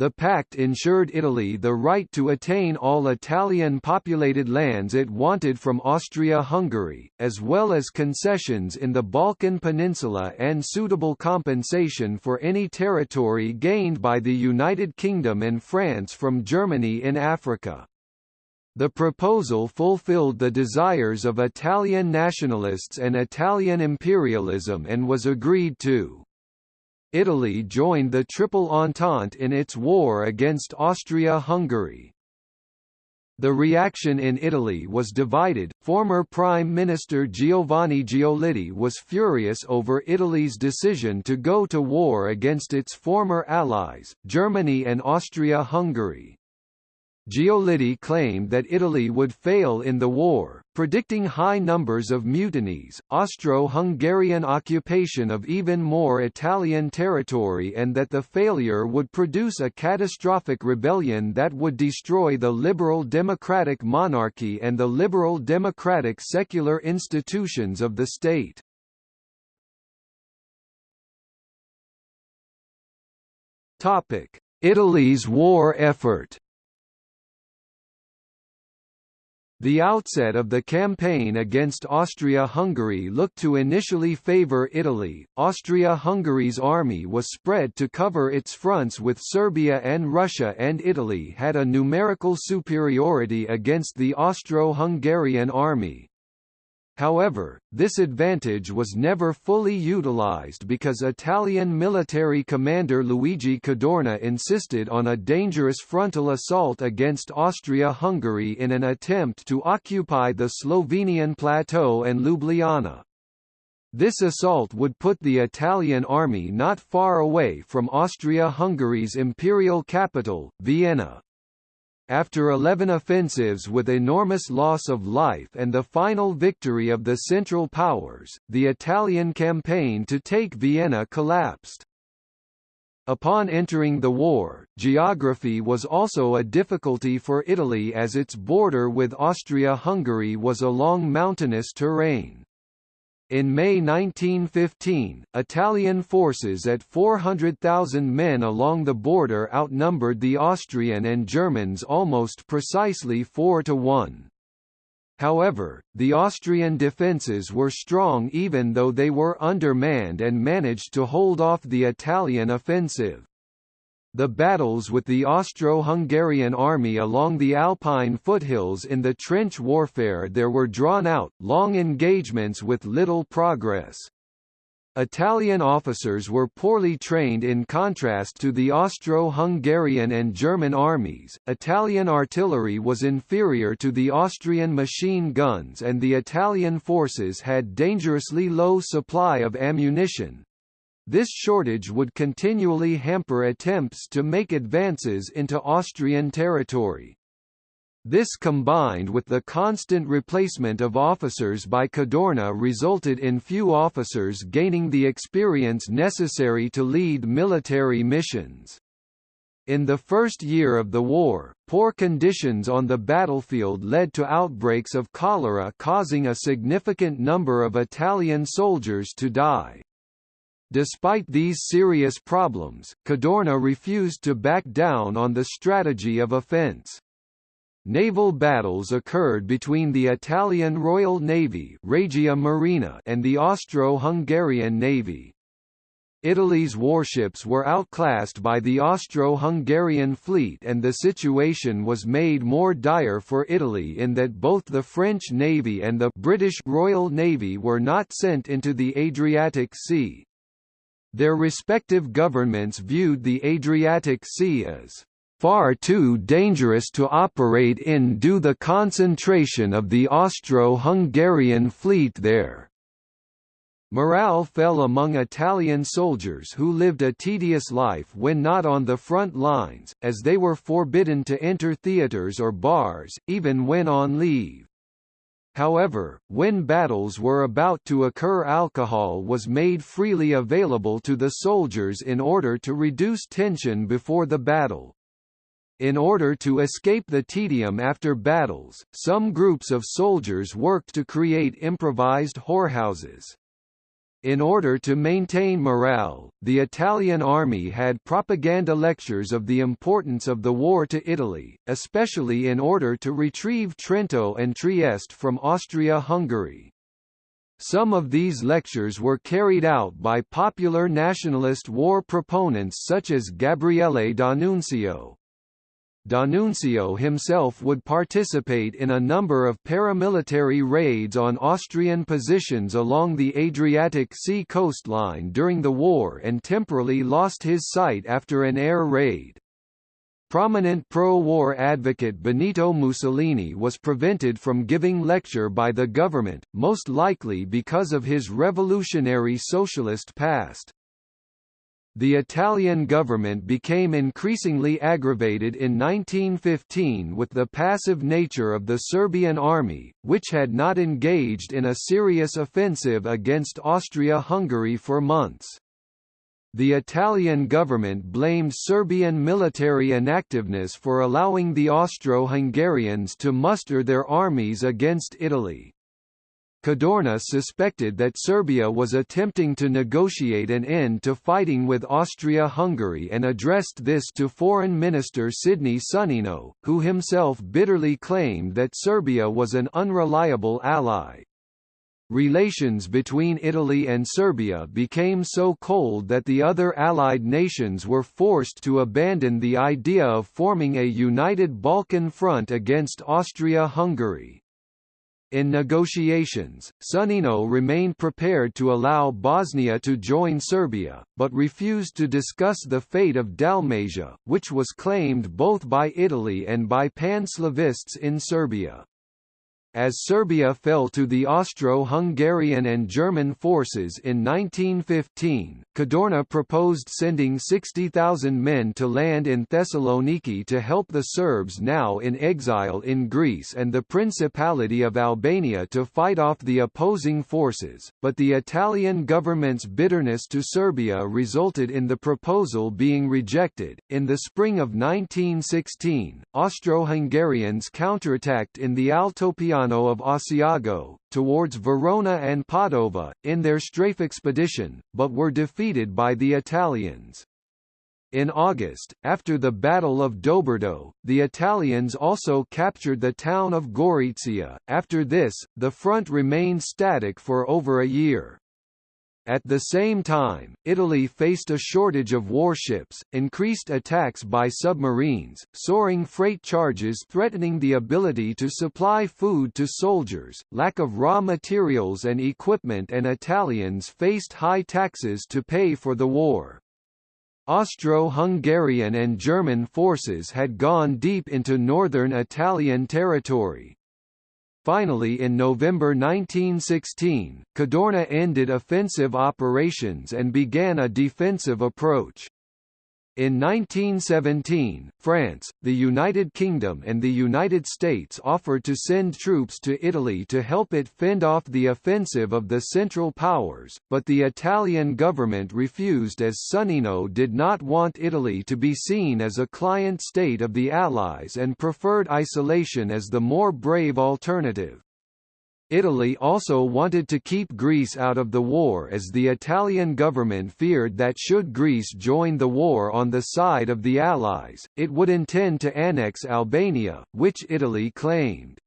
The pact ensured Italy the right to attain all Italian-populated lands it wanted from Austria-Hungary, as well as concessions in the Balkan Peninsula and suitable compensation for any territory gained by the United Kingdom and France from Germany in Africa. The proposal fulfilled the desires of Italian nationalists and Italian imperialism and was agreed to. Italy joined the Triple Entente in its war against Austria-Hungary. The reaction in Italy was divided. Former Prime Minister Giovanni Giolitti was furious over Italy's decision to go to war against its former allies, Germany and Austria-Hungary. Giolitti claimed that Italy would fail in the war, predicting high numbers of mutinies, Austro-Hungarian occupation of even more Italian territory and that the failure would produce a catastrophic rebellion that would destroy the liberal democratic monarchy and the liberal democratic secular institutions of the state. Italy's war effort The outset of the campaign against Austria-Hungary looked to initially favour Italy. Austria-Hungary's army was spread to cover its fronts with Serbia and Russia and Italy had a numerical superiority against the Austro-Hungarian army. However, this advantage was never fully utilized because Italian military commander Luigi Cadorna insisted on a dangerous frontal assault against Austria-Hungary in an attempt to occupy the Slovenian plateau and Ljubljana. This assault would put the Italian army not far away from Austria-Hungary's imperial capital, Vienna. After 11 offensives with enormous loss of life and the final victory of the Central Powers, the Italian campaign to take Vienna collapsed. Upon entering the war, geography was also a difficulty for Italy as its border with Austria-Hungary was along mountainous terrain. In May 1915, Italian forces at 400,000 men along the border outnumbered the Austrian and Germans almost precisely 4 to 1. However, the Austrian defences were strong even though they were undermanned and managed to hold off the Italian offensive. The battles with the Austro-Hungarian army along the Alpine foothills in the trench warfare there were drawn out, long engagements with little progress. Italian officers were poorly trained in contrast to the Austro-Hungarian and German armies, Italian artillery was inferior to the Austrian machine guns and the Italian forces had dangerously low supply of ammunition, this shortage would continually hamper attempts to make advances into Austrian territory. This combined with the constant replacement of officers by Cadorna resulted in few officers gaining the experience necessary to lead military missions. In the first year of the war, poor conditions on the battlefield led to outbreaks of cholera causing a significant number of Italian soldiers to die. Despite these serious problems, Cadorna refused to back down on the strategy of offense. Naval battles occurred between the Italian Royal Navy Regia Marina and the Austro-Hungarian Navy. Italy's warships were outclassed by the Austro-Hungarian fleet and the situation was made more dire for Italy in that both the French Navy and the British Royal Navy were not sent into the Adriatic Sea. Their respective governments viewed the Adriatic Sea as far too dangerous to operate in due to the concentration of the Austro-Hungarian fleet there. Morale fell among Italian soldiers who lived a tedious life when not on the front lines, as they were forbidden to enter theatres or bars, even when on leave. However, when battles were about to occur alcohol was made freely available to the soldiers in order to reduce tension before the battle. In order to escape the tedium after battles, some groups of soldiers worked to create improvised whorehouses. In order to maintain morale, the Italian army had propaganda lectures of the importance of the war to Italy, especially in order to retrieve Trento and Trieste from Austria-Hungary. Some of these lectures were carried out by popular nationalist war proponents such as Gabriele D'Annunzio, D'Annunzio himself would participate in a number of paramilitary raids on Austrian positions along the Adriatic Sea coastline during the war and temporarily lost his sight after an air raid. Prominent pro-war advocate Benito Mussolini was prevented from giving lecture by the government, most likely because of his revolutionary socialist past. The Italian government became increasingly aggravated in 1915 with the passive nature of the Serbian army, which had not engaged in a serious offensive against Austria-Hungary for months. The Italian government blamed Serbian military inactiveness for allowing the Austro-Hungarians to muster their armies against Italy. Cadorna suspected that Serbia was attempting to negotiate an end to fighting with Austria-Hungary and addressed this to Foreign Minister Sidney Sonnino, who himself bitterly claimed that Serbia was an unreliable ally. Relations between Italy and Serbia became so cold that the other Allied nations were forced to abandon the idea of forming a united Balkan front against Austria-Hungary. In negotiations, Sonnino remained prepared to allow Bosnia to join Serbia, but refused to discuss the fate of Dalmatia, which was claimed both by Italy and by pan-Slavists in Serbia. As Serbia fell to the Austro-Hungarian and German forces in 1915, Cadorna proposed sending 60,000 men to land in Thessaloniki to help the Serbs now in exile in Greece and the Principality of Albania to fight off the opposing forces, but the Italian government's bitterness to Serbia resulted in the proposal being rejected. In the spring of 1916, Austro-Hungarians counterattacked in the Of Asiago, towards Verona and Padova, in their strafe expedition, but were defeated by the Italians. In August, after the Battle of Doberdo, the Italians also captured the town of Gorizia. After this, the front remained static for over a year. At the same time, Italy faced a shortage of warships, increased attacks by submarines, soaring freight charges threatening the ability to supply food to soldiers, lack of raw materials and equipment and Italians faced high taxes to pay for the war. Austro-Hungarian and German forces had gone deep into northern Italian territory, Finally in November 1916, Cadorna ended offensive operations and began a defensive approach. In 1917, France, the United Kingdom and the United States offered to send troops to Italy to help it fend off the offensive of the Central Powers, but the Italian government refused as Sonnino did not want Italy to be seen as a client state of the Allies and preferred isolation as the more brave alternative. Italy also wanted to keep Greece out of the war as the Italian government feared that should Greece join the war on the side of the Allies, it would intend to annex Albania, which Italy claimed.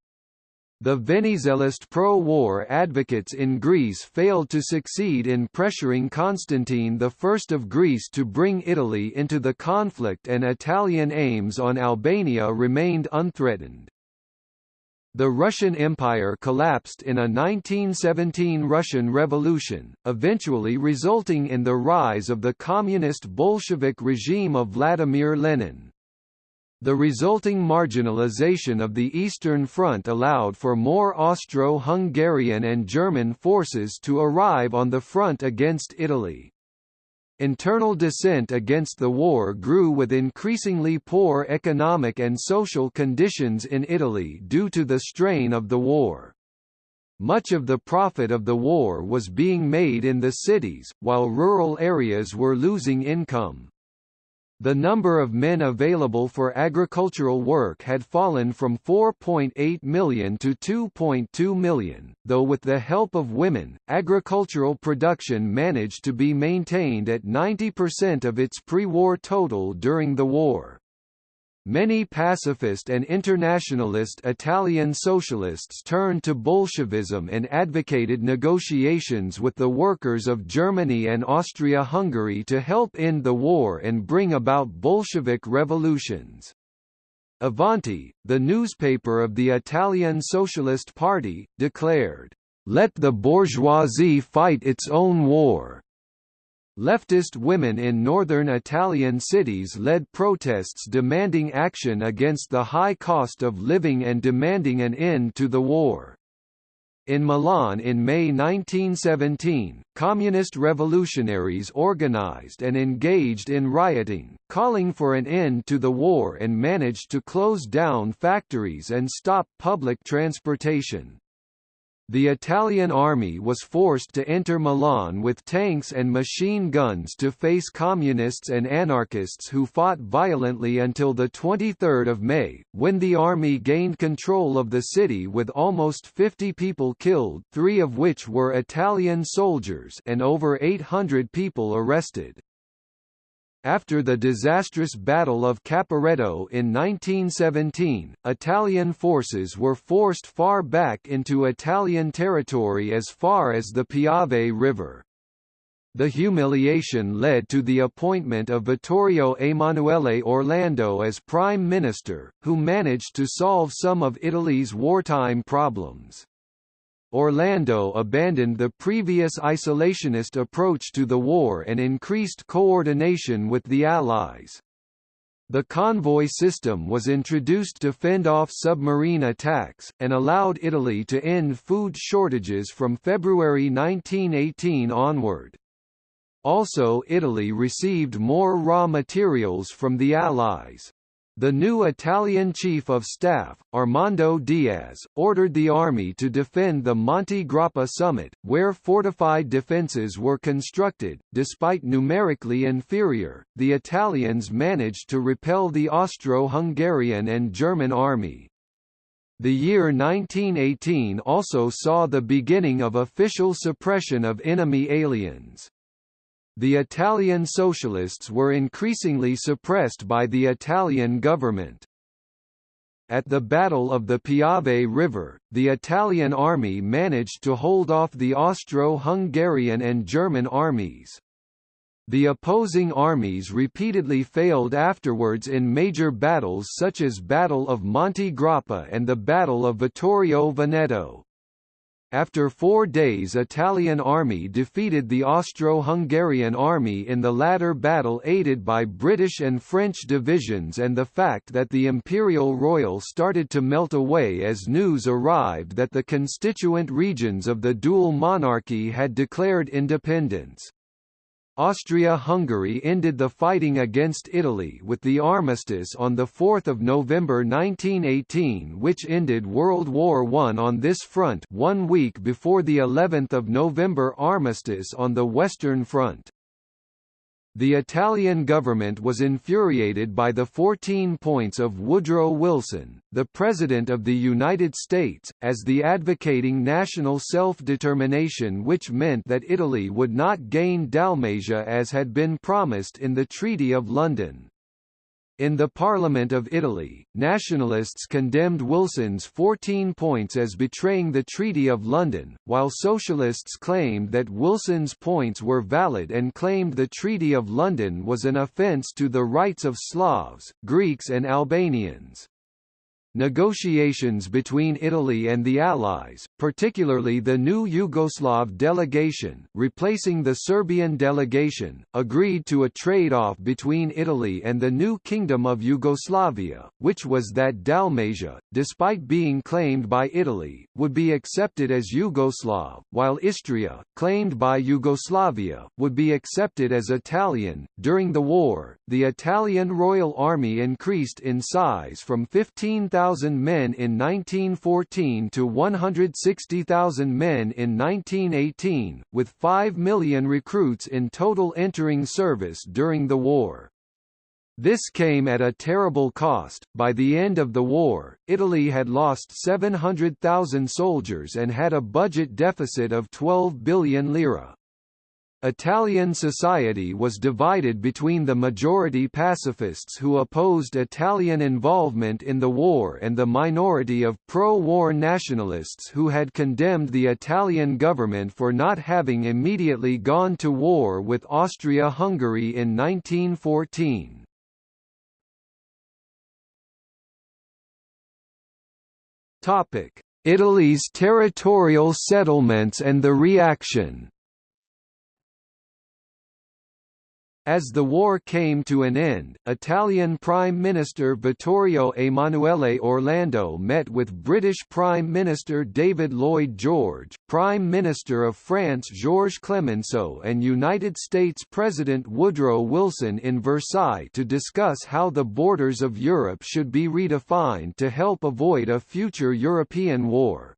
The Venizelist pro-war advocates in Greece failed to succeed in pressuring Constantine I of Greece to bring Italy into the conflict and Italian aims on Albania remained unthreatened. The Russian Empire collapsed in a 1917 Russian Revolution, eventually resulting in the rise of the communist Bolshevik regime of Vladimir Lenin. The resulting marginalization of the Eastern Front allowed for more Austro-Hungarian and German forces to arrive on the front against Italy. Internal dissent against the war grew with increasingly poor economic and social conditions in Italy due to the strain of the war. Much of the profit of the war was being made in the cities, while rural areas were losing income. The number of men available for agricultural work had fallen from 4.8 million to 2.2 million, though with the help of women, agricultural production managed to be maintained at 90% of its pre-war total during the war. Many pacifist and internationalist Italian socialists turned to Bolshevism and advocated negotiations with the workers of Germany and Austria-Hungary to help end the war and bring about Bolshevik revolutions. Avanti, the newspaper of the Italian Socialist Party, declared, "...let the bourgeoisie fight its own war." Leftist women in northern Italian cities led protests demanding action against the high cost of living and demanding an end to the war. In Milan in May 1917, communist revolutionaries organized and engaged in rioting, calling for an end to the war and managed to close down factories and stop public transportation. The Italian army was forced to enter Milan with tanks and machine guns to face communists and anarchists who fought violently until 23 May, when the army gained control of the city with almost 50 people killed three of which were Italian soldiers and over 800 people arrested. After the disastrous Battle of Caporetto in 1917, Italian forces were forced far back into Italian territory as far as the Piave River. The humiliation led to the appointment of Vittorio Emanuele Orlando as Prime Minister, who managed to solve some of Italy's wartime problems. Orlando abandoned the previous isolationist approach to the war and increased coordination with the Allies. The convoy system was introduced to fend off submarine attacks, and allowed Italy to end food shortages from February 1918 onward. Also Italy received more raw materials from the Allies. The new Italian Chief of Staff, Armando Diaz, ordered the army to defend the Monte Grappa summit, where fortified defences were constructed. Despite numerically inferior, the Italians managed to repel the Austro-Hungarian and German army. The year 1918 also saw the beginning of official suppression of enemy aliens. The Italian socialists were increasingly suppressed by the Italian government. At the Battle of the Piave River, the Italian army managed to hold off the Austro-Hungarian and German armies. The opposing armies repeatedly failed afterwards in major battles such as Battle of Monte Grappa and the Battle of Vittorio Veneto. After four days Italian army defeated the Austro-Hungarian army in the latter battle aided by British and French divisions and the fact that the Imperial Royal started to melt away as news arrived that the constituent regions of the dual monarchy had declared independence. Austria-Hungary ended the fighting against Italy with the armistice on 4 November 1918 which ended World War I on this front one week before the 11th of November armistice on the Western Front. The Italian government was infuriated by the 14 points of Woodrow Wilson, the President of the United States, as the advocating national self-determination which meant that Italy would not gain Dalmatia as had been promised in the Treaty of London. In the Parliament of Italy, nationalists condemned Wilson's 14 points as betraying the Treaty of London, while socialists claimed that Wilson's points were valid and claimed the Treaty of London was an offence to the rights of Slavs, Greeks and Albanians. Negotiations between Italy and the Allies, particularly the new Yugoslav delegation, replacing the Serbian delegation, agreed to a trade-off between Italy and the new Kingdom of Yugoslavia, which was that Dalmatia, despite being claimed by Italy, would be accepted as Yugoslav, while Istria, claimed by Yugoslavia, would be accepted as Italian. During the war, the Italian Royal Army increased in size from 15,000 100,000 men in 1914 to 160,000 men in 1918, with 5 million recruits in total entering service during the war. This came at a terrible cost. By the end of the war, Italy had lost 700,000 soldiers and had a budget deficit of 12 billion lira. Italian society was divided between the majority pacifists who opposed Italian involvement in the war and the minority of pro-war nationalists who had condemned the Italian government for not having immediately gone to war with Austria-Hungary in 1914. Italy's territorial settlements and the reaction As the war came to an end, Italian Prime Minister Vittorio Emanuele Orlando met with British Prime Minister David Lloyd George, Prime Minister of France Georges Clemenceau and United States President Woodrow Wilson in Versailles to discuss how the borders of Europe should be redefined to help avoid a future European war.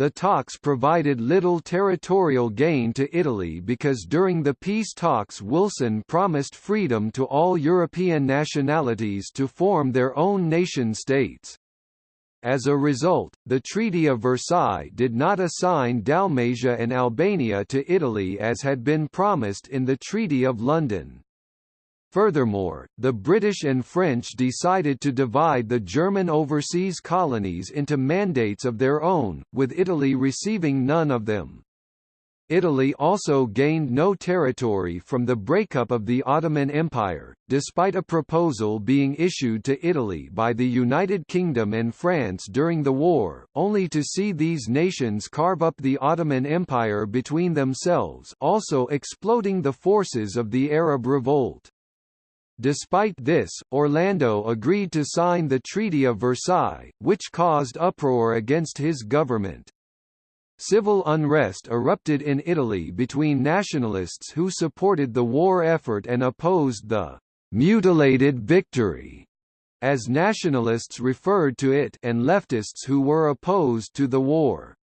The talks provided little territorial gain to Italy because during the peace talks Wilson promised freedom to all European nationalities to form their own nation-states. As a result, the Treaty of Versailles did not assign Dalmatia and Albania to Italy as had been promised in the Treaty of London. Furthermore, the British and French decided to divide the German overseas colonies into mandates of their own, with Italy receiving none of them. Italy also gained no territory from the breakup of the Ottoman Empire, despite a proposal being issued to Italy by the United Kingdom and France during the war, only to see these nations carve up the Ottoman Empire between themselves also exploding the forces of the Arab Revolt. Despite this, Orlando agreed to sign the Treaty of Versailles, which caused uproar against his government. Civil unrest erupted in Italy between nationalists who supported the war effort and opposed the «mutilated victory» as nationalists referred to it and leftists who were opposed to the war.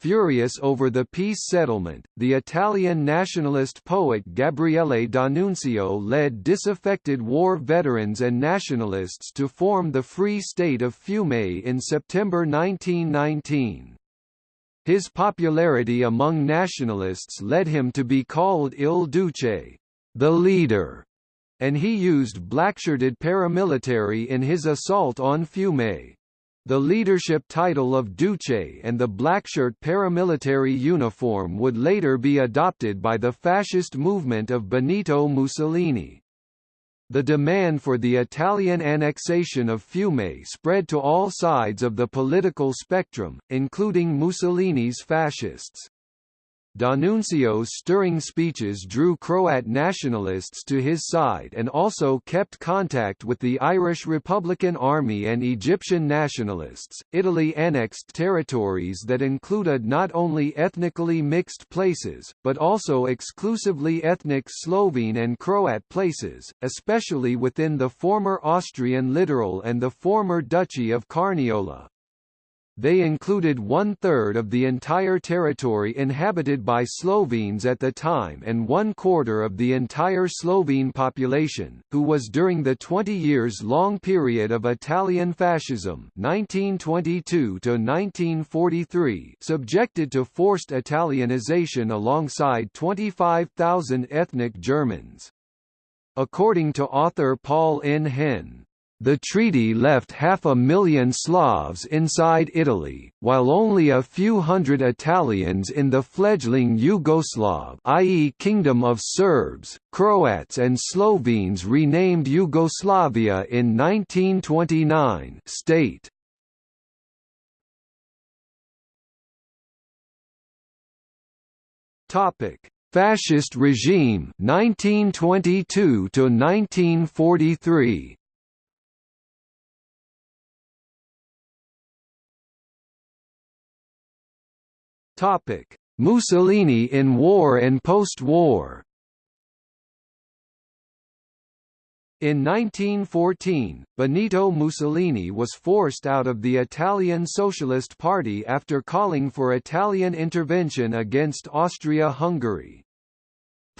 Furious over the peace settlement, the Italian nationalist poet Gabriele D'Annunzio led disaffected war veterans and nationalists to form the Free State of Fiume in September 1919. His popularity among nationalists led him to be called Il Duce, the leader, and he used blackshirted paramilitary in his assault on Fiume. The leadership title of Duce and the blackshirt paramilitary uniform would later be adopted by the fascist movement of Benito Mussolini. The demand for the Italian annexation of Fiume spread to all sides of the political spectrum, including Mussolini's fascists. D'Annunzio's stirring speeches drew Croat nationalists to his side and also kept contact with the Irish Republican Army and Egyptian nationalists. Italy annexed territories that included not only ethnically mixed places, but also exclusively ethnic Slovene and Croat places, especially within the former Austrian littoral and the former Duchy of Carniola. They included one-third of the entire territory inhabited by Slovenes at the time and one-quarter of the entire Slovene population, who was during the 20 years long period of Italian fascism 1922 1943, subjected to forced Italianization alongside 25,000 ethnic Germans. According to author Paul N. Hehn, the treaty left half a million Slavs inside Italy, while only a few hundred Italians in the fledgling Yugoslav i.e. Kingdom of Serbs, Croats and Slovenes renamed Yugoslavia in 1929 state. Fascist regime 1922 to 1943 Topic: Mussolini in war and post-war. In 1914, Benito Mussolini was forced out of the Italian Socialist Party after calling for Italian intervention against Austria-Hungary.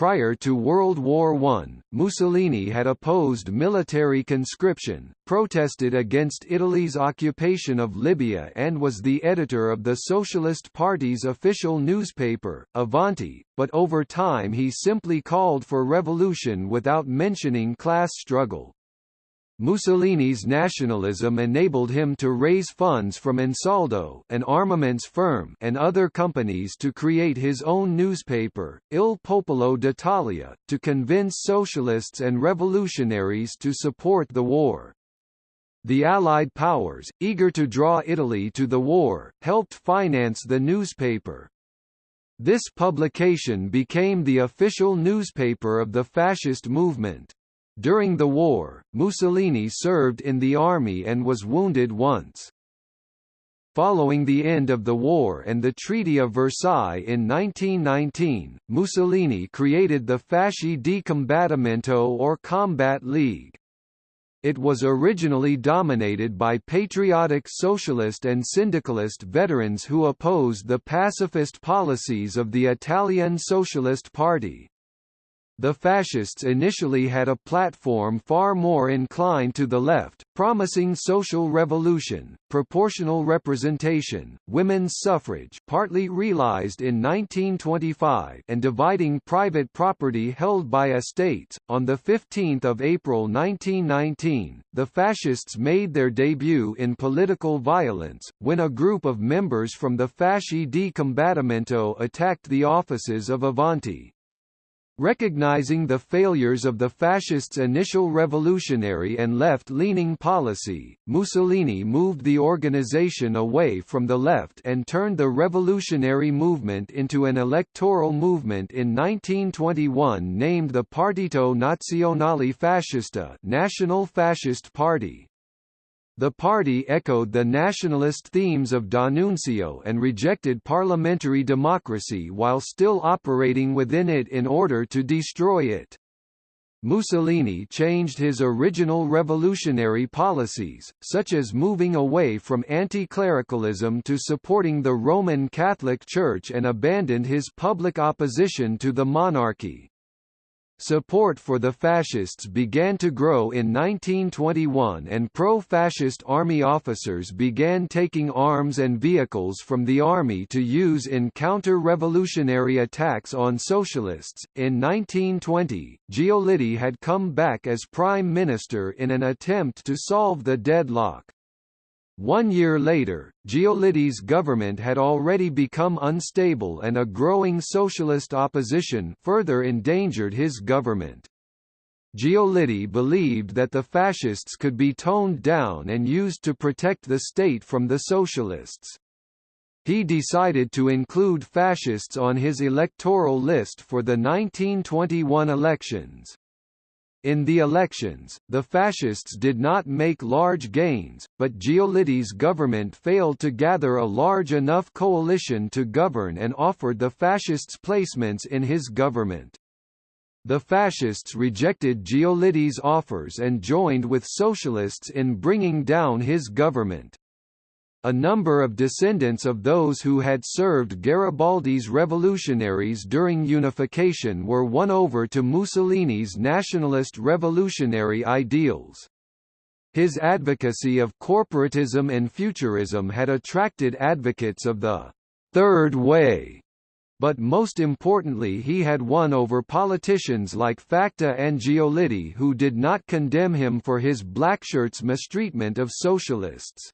Prior to World War I, Mussolini had opposed military conscription, protested against Italy's occupation of Libya and was the editor of the Socialist Party's official newspaper, Avanti, but over time he simply called for revolution without mentioning class struggle. Mussolini's nationalism enabled him to raise funds from Ansaldo an armaments firm and other companies to create his own newspaper, Il Popolo d'Italia, to convince socialists and revolutionaries to support the war. The Allied powers, eager to draw Italy to the war, helped finance the newspaper. This publication became the official newspaper of the fascist movement. During the war, Mussolini served in the army and was wounded once. Following the end of the war and the Treaty of Versailles in 1919, Mussolini created the Fasci di Combattimento or Combat League. It was originally dominated by patriotic socialist and syndicalist veterans who opposed the pacifist policies of the Italian Socialist Party. The fascists initially had a platform far more inclined to the left, promising social revolution, proportional representation, women's suffrage partly realized in 1925 and dividing private property held by estates. On 15 April 1919, the fascists made their debut in political violence, when a group of members from the Fasci di Combattimento attacked the offices of Avanti. Recognizing the failures of the fascists' initial revolutionary and left-leaning policy, Mussolini moved the organization away from the left and turned the revolutionary movement into an electoral movement in 1921 named the Partito Nazionale Fascista National Fascist Party. The party echoed the nationalist themes of D'Annunzio and rejected parliamentary democracy while still operating within it in order to destroy it. Mussolini changed his original revolutionary policies, such as moving away from anti-clericalism to supporting the Roman Catholic Church and abandoned his public opposition to the monarchy. Support for the fascists began to grow in 1921 and pro-fascist army officers began taking arms and vehicles from the army to use in counter-revolutionary attacks on socialists. In 1920, Giolitti had come back as prime minister in an attempt to solve the deadlock. One year later, Giolitti's government had already become unstable and a growing socialist opposition further endangered his government. Giolitti believed that the fascists could be toned down and used to protect the state from the socialists. He decided to include fascists on his electoral list for the 1921 elections. In the elections, the fascists did not make large gains, but Giolitti's government failed to gather a large enough coalition to govern and offered the fascists placements in his government. The fascists rejected Giolitti's offers and joined with socialists in bringing down his government. A number of descendants of those who had served Garibaldi's revolutionaries during unification were won over to Mussolini's nationalist revolutionary ideals. His advocacy of corporatism and futurism had attracted advocates of the Third Way, but most importantly he had won over politicians like Facta and Giolitti who did not condemn him for his blackshirts' mistreatment of socialists.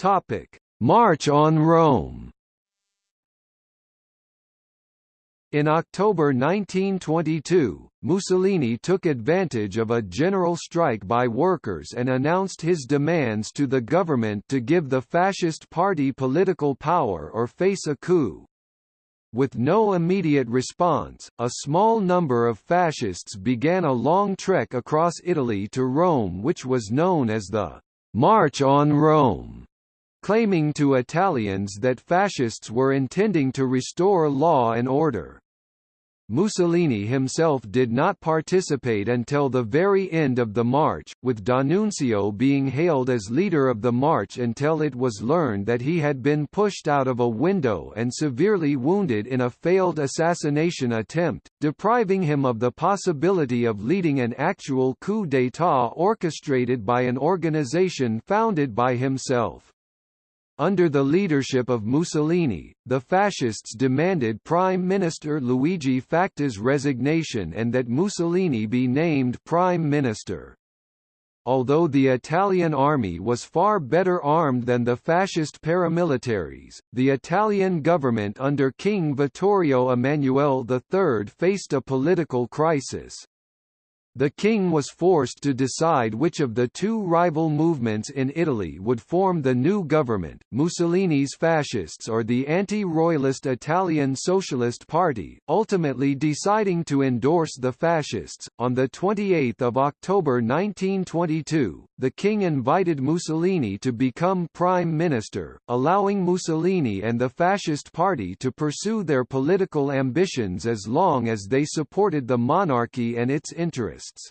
Topic: March on Rome. In October 1922, Mussolini took advantage of a general strike by workers and announced his demands to the government to give the fascist party political power or face a coup. With no immediate response, a small number of fascists began a long trek across Italy to Rome which was known as the March on Rome claiming to Italians that fascists were intending to restore law and order. Mussolini himself did not participate until the very end of the march, with D'Annunzio being hailed as leader of the march until it was learned that he had been pushed out of a window and severely wounded in a failed assassination attempt, depriving him of the possibility of leading an actual coup d'état orchestrated by an organization founded by himself. Under the leadership of Mussolini, the fascists demanded Prime Minister Luigi Facta's resignation and that Mussolini be named Prime Minister. Although the Italian army was far better armed than the fascist paramilitaries, the Italian government under King Vittorio Emanuele III faced a political crisis. The king was forced to decide which of the two rival movements in Italy would form the new government, Mussolini's fascists or the anti-royalist Italian Socialist Party, ultimately deciding to endorse the fascists. On the 28th of October 1922, the king invited Mussolini to become prime minister, allowing Mussolini and the fascist party to pursue their political ambitions as long as they supported the monarchy and its interests.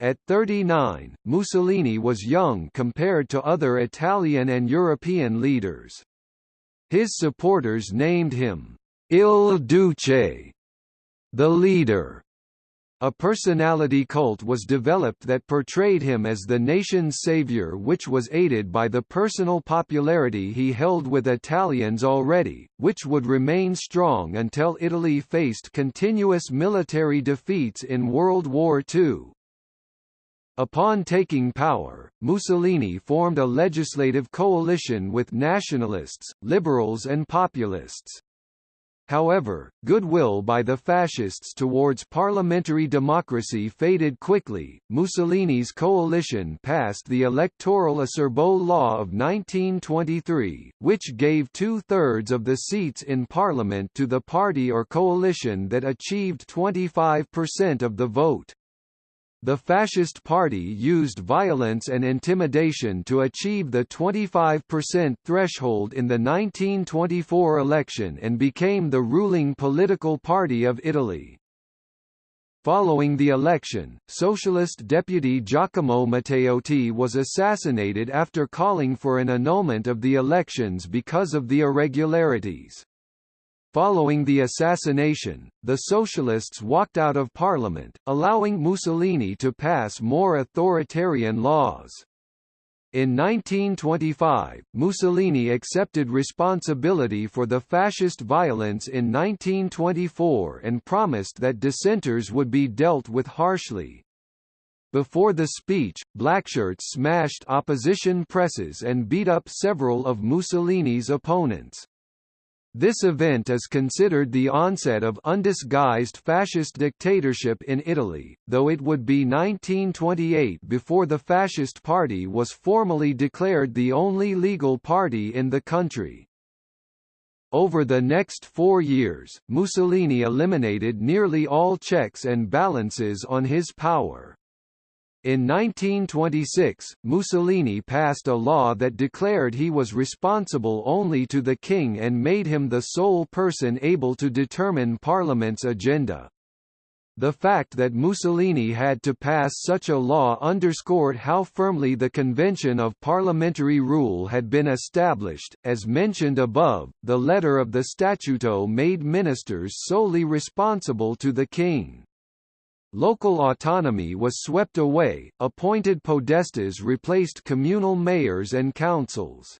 At 39, Mussolini was young compared to other Italian and European leaders. His supporters named him Il Duce, the leader, a personality cult was developed that portrayed him as the nation's savior which was aided by the personal popularity he held with Italians already, which would remain strong until Italy faced continuous military defeats in World War II. Upon taking power, Mussolini formed a legislative coalition with nationalists, liberals and populists. However, goodwill by the fascists towards parliamentary democracy faded quickly. Mussolini's coalition passed the Electoral Acerbo Law of 1923, which gave two-thirds of the seats in parliament to the party or coalition that achieved 25% of the vote. The Fascist Party used violence and intimidation to achieve the 25% threshold in the 1924 election and became the ruling political party of Italy. Following the election, Socialist deputy Giacomo Matteotti was assassinated after calling for an annulment of the elections because of the irregularities. Following the assassination, the Socialists walked out of parliament, allowing Mussolini to pass more authoritarian laws. In 1925, Mussolini accepted responsibility for the fascist violence in 1924 and promised that dissenters would be dealt with harshly. Before the speech, Blackshirts smashed opposition presses and beat up several of Mussolini's opponents. This event is considered the onset of undisguised fascist dictatorship in Italy, though it would be 1928 before the Fascist Party was formally declared the only legal party in the country. Over the next four years, Mussolini eliminated nearly all checks and balances on his power. In 1926, Mussolini passed a law that declared he was responsible only to the king and made him the sole person able to determine parliament's agenda. The fact that Mussolini had to pass such a law underscored how firmly the convention of parliamentary rule had been established. As mentioned above, the letter of the Statuto made ministers solely responsible to the king. Local autonomy was swept away, appointed podestas replaced communal mayors and councils.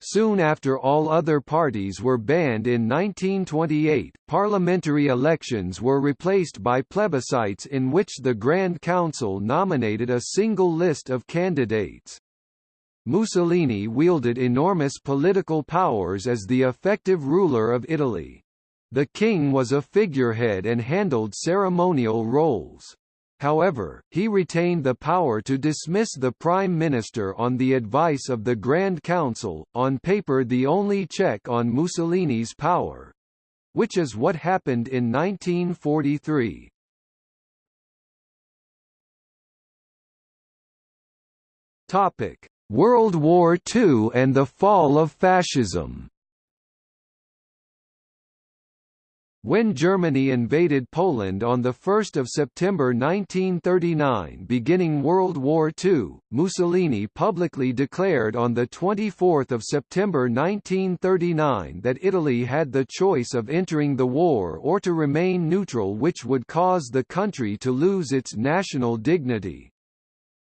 Soon after all other parties were banned in 1928, parliamentary elections were replaced by plebiscites in which the Grand Council nominated a single list of candidates. Mussolini wielded enormous political powers as the effective ruler of Italy. The king was a figurehead and handled ceremonial roles. However, he retained the power to dismiss the prime minister on the advice of the Grand Council, on paper the only check on Mussolini's power. Which is what happened in 1943. Topic: World War II and the fall of fascism. When Germany invaded Poland on 1 September 1939 beginning World War II, Mussolini publicly declared on 24 September 1939 that Italy had the choice of entering the war or to remain neutral which would cause the country to lose its national dignity.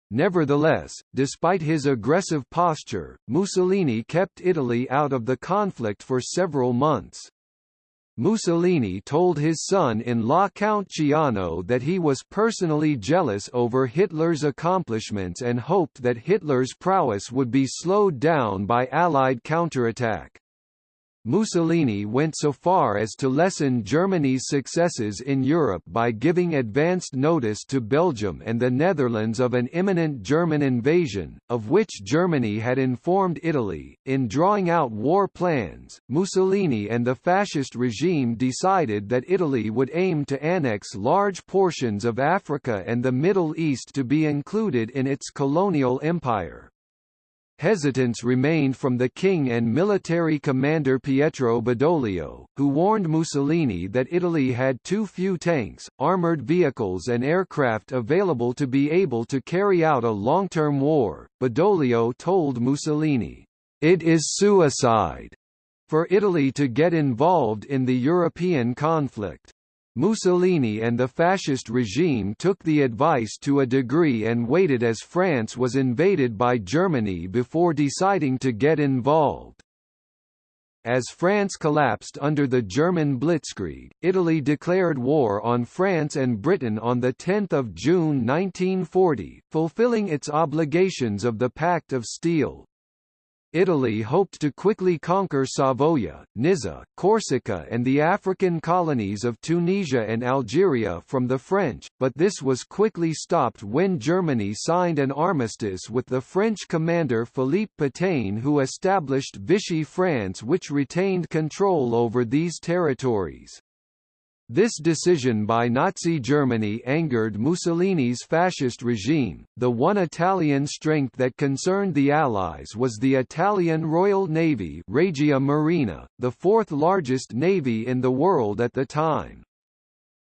Nevertheless, despite his aggressive posture, Mussolini kept Italy out of the conflict for several months. Mussolini told his son-in-law Count Ciano that he was personally jealous over Hitler's accomplishments and hoped that Hitler's prowess would be slowed down by Allied counterattack. Mussolini went so far as to lessen Germany's successes in Europe by giving advanced notice to Belgium and the Netherlands of an imminent German invasion, of which Germany had informed Italy. In drawing out war plans, Mussolini and the fascist regime decided that Italy would aim to annex large portions of Africa and the Middle East to be included in its colonial empire. Hesitance remained from the king and military commander Pietro Badoglio, who warned Mussolini that Italy had too few tanks, armoured vehicles and aircraft available to be able to carry out a long-term war. Badoglio told Mussolini, "It is suicide." for Italy to get involved in the European conflict. Mussolini and the fascist regime took the advice to a degree and waited as France was invaded by Germany before deciding to get involved. As France collapsed under the German blitzkrieg, Italy declared war on France and Britain on 10 June 1940, fulfilling its obligations of the Pact of Steel. Italy hoped to quickly conquer Savoia, Nizza, Corsica and the African colonies of Tunisia and Algeria from the French, but this was quickly stopped when Germany signed an armistice with the French commander Philippe Pétain who established Vichy France which retained control over these territories. This decision by Nazi Germany angered Mussolini's fascist regime. The one Italian strength that concerned the Allies was the Italian Royal Navy, Regia Marina, the fourth largest navy in the world at the time.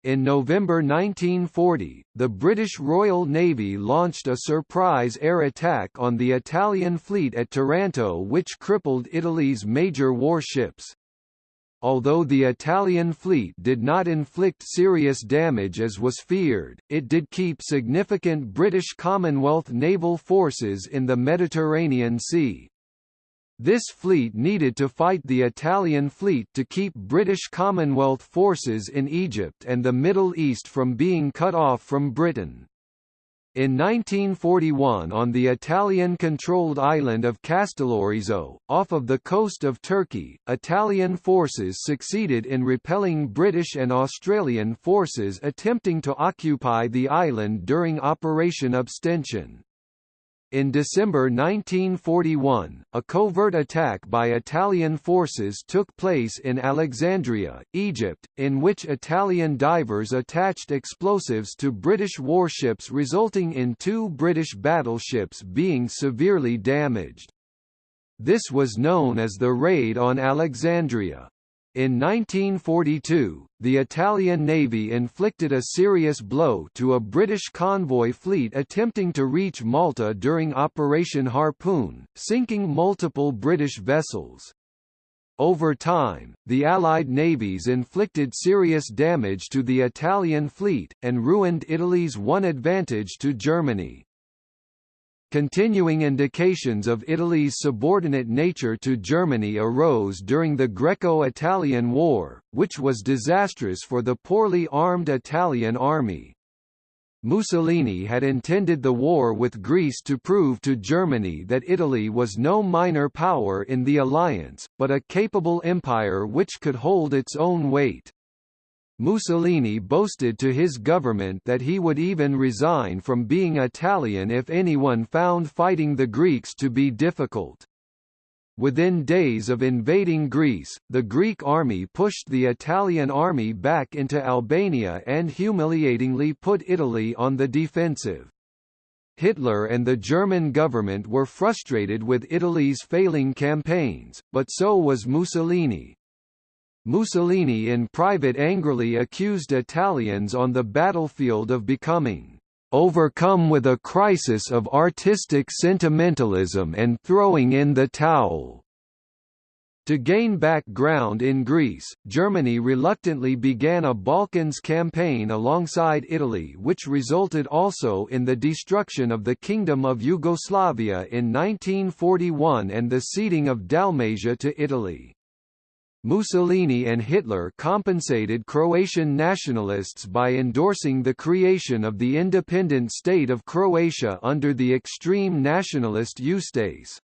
In November 1940, the British Royal Navy launched a surprise air attack on the Italian fleet at Taranto which crippled Italy's major warships. Although the Italian fleet did not inflict serious damage as was feared, it did keep significant British Commonwealth naval forces in the Mediterranean Sea. This fleet needed to fight the Italian fleet to keep British Commonwealth forces in Egypt and the Middle East from being cut off from Britain. In 1941 on the Italian-controlled island of Castellorizo, off of the coast of Turkey, Italian forces succeeded in repelling British and Australian forces attempting to occupy the island during Operation Abstention. In December 1941, a covert attack by Italian forces took place in Alexandria, Egypt, in which Italian divers attached explosives to British warships resulting in two British battleships being severely damaged. This was known as the Raid on Alexandria. In 1942, the Italian Navy inflicted a serious blow to a British convoy fleet attempting to reach Malta during Operation Harpoon, sinking multiple British vessels. Over time, the Allied navies inflicted serious damage to the Italian fleet, and ruined Italy's one advantage to Germany. Continuing indications of Italy's subordinate nature to Germany arose during the Greco-Italian War, which was disastrous for the poorly armed Italian army. Mussolini had intended the war with Greece to prove to Germany that Italy was no minor power in the alliance, but a capable empire which could hold its own weight. Mussolini boasted to his government that he would even resign from being Italian if anyone found fighting the Greeks to be difficult. Within days of invading Greece, the Greek army pushed the Italian army back into Albania and humiliatingly put Italy on the defensive. Hitler and the German government were frustrated with Italy's failing campaigns, but so was Mussolini. Mussolini in private angrily accused Italians on the battlefield of becoming overcome with a crisis of artistic sentimentalism and throwing in the towel. To gain back ground in Greece, Germany reluctantly began a Balkans campaign alongside Italy which resulted also in the destruction of the Kingdom of Yugoslavia in 1941 and the ceding of Dalmatia to Italy. Mussolini and Hitler compensated Croatian nationalists by endorsing the creation of the independent state of Croatia under the extreme nationalist Ustase.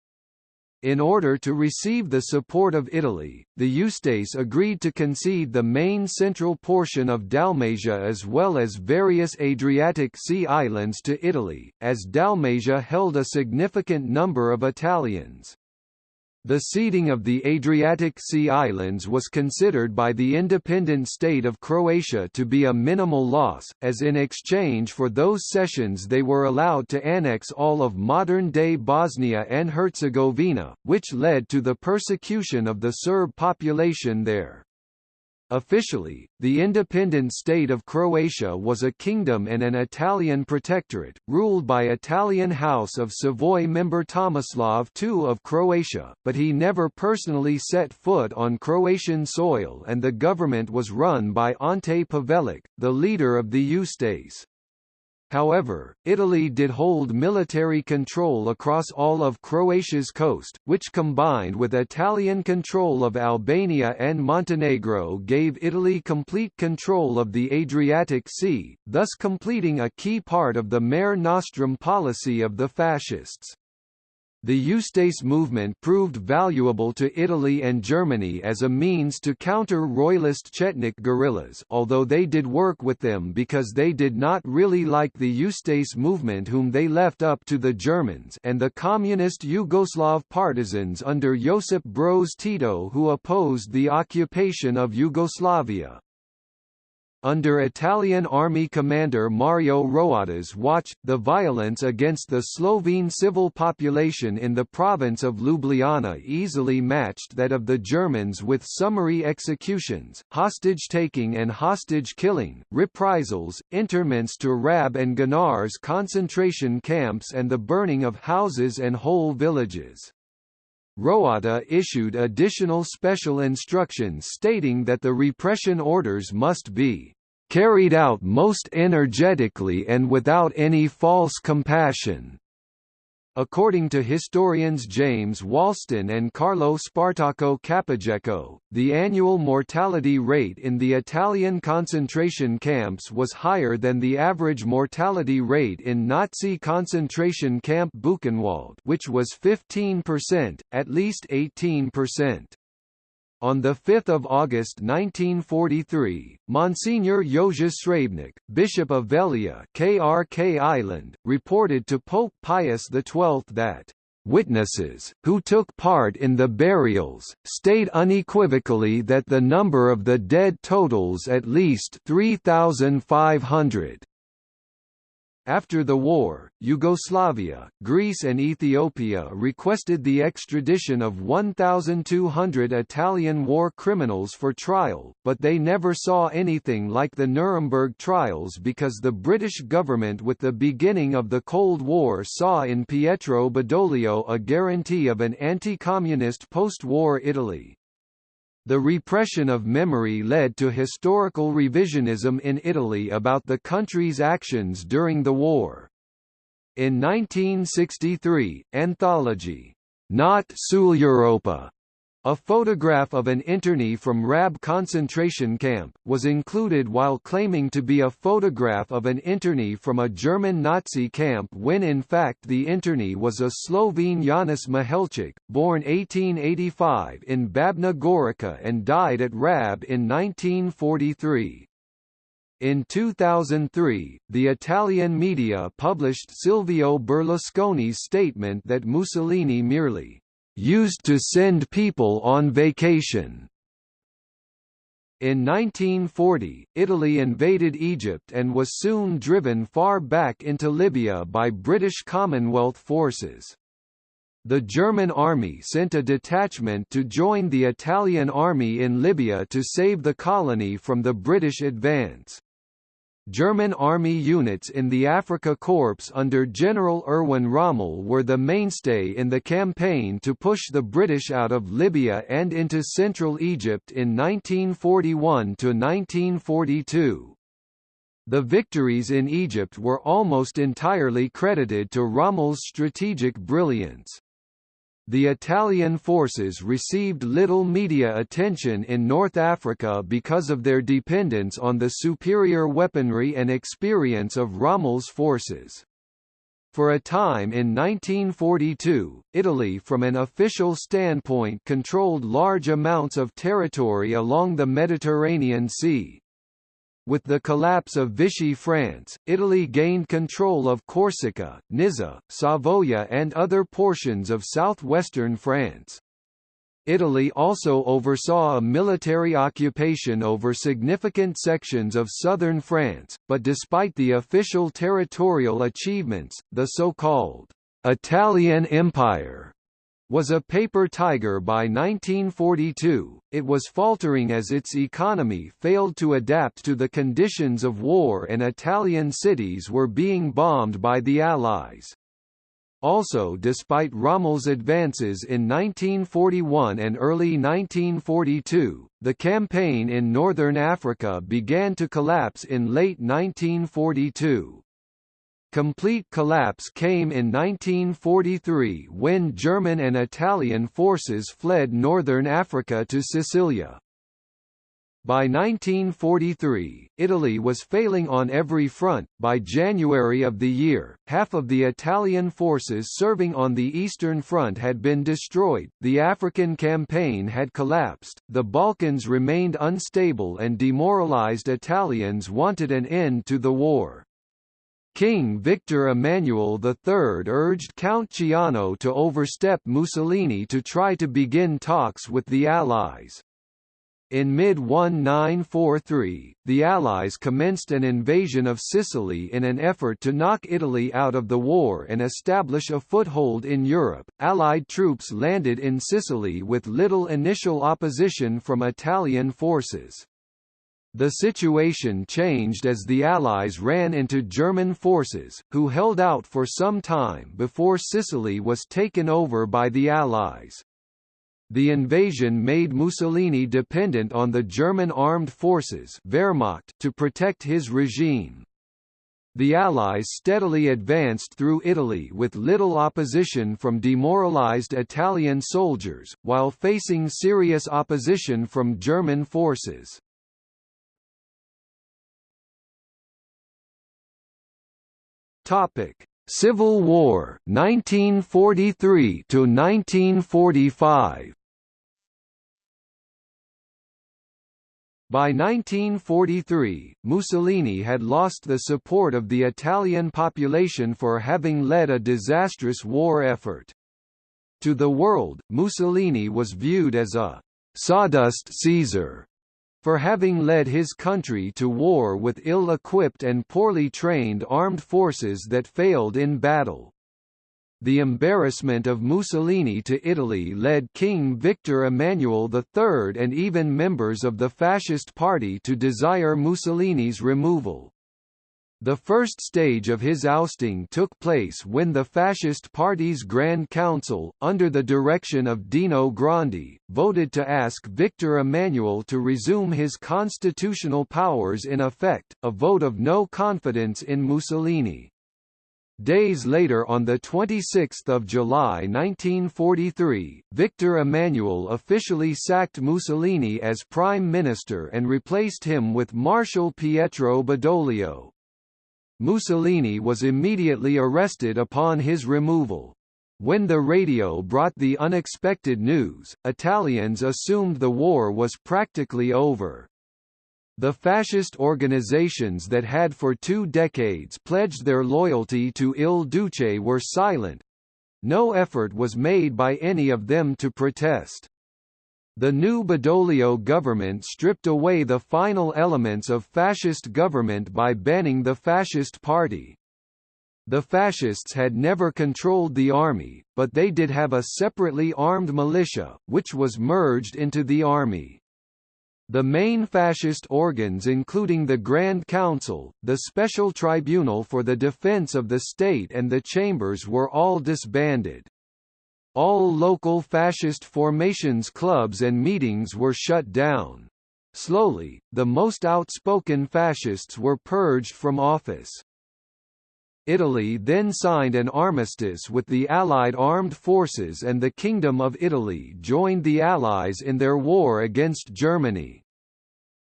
In order to receive the support of Italy, the Ustase agreed to concede the main central portion of Dalmatia as well as various Adriatic Sea islands to Italy, as Dalmatia held a significant number of Italians. The ceding of the Adriatic Sea islands was considered by the independent state of Croatia to be a minimal loss, as in exchange for those cessions they were allowed to annex all of modern-day Bosnia and Herzegovina, which led to the persecution of the Serb population there. Officially, the independent state of Croatia was a kingdom and an Italian protectorate, ruled by Italian House of Savoy member Tomislav II of Croatia, but he never personally set foot on Croatian soil and the government was run by Ante Pavelic, the leader of the Ustase. However, Italy did hold military control across all of Croatia's coast, which combined with Italian control of Albania and Montenegro gave Italy complete control of the Adriatic Sea, thus completing a key part of the Mare Nostrum policy of the fascists. The Ustase movement proved valuable to Italy and Germany as a means to counter royalist Chetnik guerrillas although they did work with them because they did not really like the Ustase movement whom they left up to the Germans and the communist Yugoslav partisans under Josip Broz Tito who opposed the occupation of Yugoslavia. Under Italian army commander Mario Roatta's watch, the violence against the Slovene civil population in the province of Ljubljana easily matched that of the Germans with summary executions, hostage-taking and hostage-killing, reprisals, interments to Rab and Gonars concentration camps and the burning of houses and whole villages. Roatta issued additional special instructions stating that the repression orders must be carried out most energetically and without any false compassion. According to historians James Walston and Carlo Spartaco Capogreco, the annual mortality rate in the Italian concentration camps was higher than the average mortality rate in Nazi concentration camp Buchenwald which was 15%, at least 18%. On 5 August 1943, Monsignor Jože Srebnik, Bishop of Veglia Krk Island, reported to Pope Pius XII that Witnesses, who took part in the burials, state unequivocally that the number of the dead totals at least 3,500. After the war, Yugoslavia, Greece and Ethiopia requested the extradition of 1,200 Italian war criminals for trial, but they never saw anything like the Nuremberg trials because the British government with the beginning of the Cold War saw in Pietro Badoglio a guarantee of an anti-communist post-war Italy. The repression of memory led to historical revisionism in Italy about the country's actions during the war. In 1963, anthology, Not Sul Europa a photograph of an internee from Rab concentration camp, was included while claiming to be a photograph of an internee from a German Nazi camp when in fact the internee was a Slovene Janez Mihelčič, born 1885 in Babna Gorica and died at Rab in 1943. In 2003, the Italian media published Silvio Berlusconi's statement that Mussolini merely used to send people on vacation. In 1940, Italy invaded Egypt and was soon driven far back into Libya by British Commonwealth forces. The German army sent a detachment to join the Italian army in Libya to save the colony from the British advance. German army units in the Afrika Korps under General Erwin Rommel were the mainstay in the campaign to push the British out of Libya and into central Egypt in 1941–1942. The victories in Egypt were almost entirely credited to Rommel's strategic brilliance the Italian forces received little media attention in North Africa because of their dependence on the superior weaponry and experience of Rommel's forces. For a time in 1942, Italy from an official standpoint controlled large amounts of territory along the Mediterranean Sea, with the collapse of Vichy France, Italy gained control of Corsica, Nizza, Savoia and other portions of southwestern France. Italy also oversaw a military occupation over significant sections of southern France, but despite the official territorial achievements, the so-called Italian Empire was a paper tiger by 1942, it was faltering as its economy failed to adapt to the conditions of war and Italian cities were being bombed by the Allies. Also despite Rommel's advances in 1941 and early 1942, the campaign in northern Africa began to collapse in late 1942. Complete collapse came in 1943 when German and Italian forces fled northern Africa to Sicilia. By 1943, Italy was failing on every front. By January of the year, half of the Italian forces serving on the Eastern Front had been destroyed, the African campaign had collapsed, the Balkans remained unstable, and demoralized Italians wanted an end to the war. King Victor Emmanuel III urged Count Ciano to overstep Mussolini to try to begin talks with the Allies. In mid-1943, the Allies commenced an invasion of Sicily in an effort to knock Italy out of the war and establish a foothold in Europe. Allied troops landed in Sicily with little initial opposition from Italian forces. The situation changed as the Allies ran into German forces, who held out for some time before Sicily was taken over by the Allies. The invasion made Mussolini dependent on the German armed forces Wehrmacht to protect his regime. The Allies steadily advanced through Italy with little opposition from demoralized Italian soldiers, while facing serious opposition from German forces. Topic: Civil War 1943 to 1945. By 1943, Mussolini had lost the support of the Italian population for having led a disastrous war effort. To the world, Mussolini was viewed as a «sawdust Caesar» for having led his country to war with ill-equipped and poorly trained armed forces that failed in battle. The embarrassment of Mussolini to Italy led King Victor Emmanuel III and even members of the Fascist Party to desire Mussolini's removal. The first stage of his ousting took place when the Fascist Party's Grand Council, under the direction of Dino Grandi, voted to ask Victor Emmanuel to resume his constitutional powers in effect, a vote of no confidence in Mussolini. Days later on 26 July 1943, Victor Emmanuel officially sacked Mussolini as prime minister and replaced him with Marshal Pietro Badoglio. Mussolini was immediately arrested upon his removal. When the radio brought the unexpected news, Italians assumed the war was practically over. The fascist organizations that had for two decades pledged their loyalty to Il Duce were silent. No effort was made by any of them to protest. The new Badoglio government stripped away the final elements of fascist government by banning the Fascist Party. The fascists had never controlled the army, but they did have a separately armed militia, which was merged into the army. The main fascist organs including the Grand Council, the Special Tribunal for the Defense of the State and the Chambers were all disbanded. All local fascist formations clubs and meetings were shut down. Slowly, the most outspoken fascists were purged from office. Italy then signed an armistice with the Allied armed forces and the Kingdom of Italy joined the Allies in their war against Germany.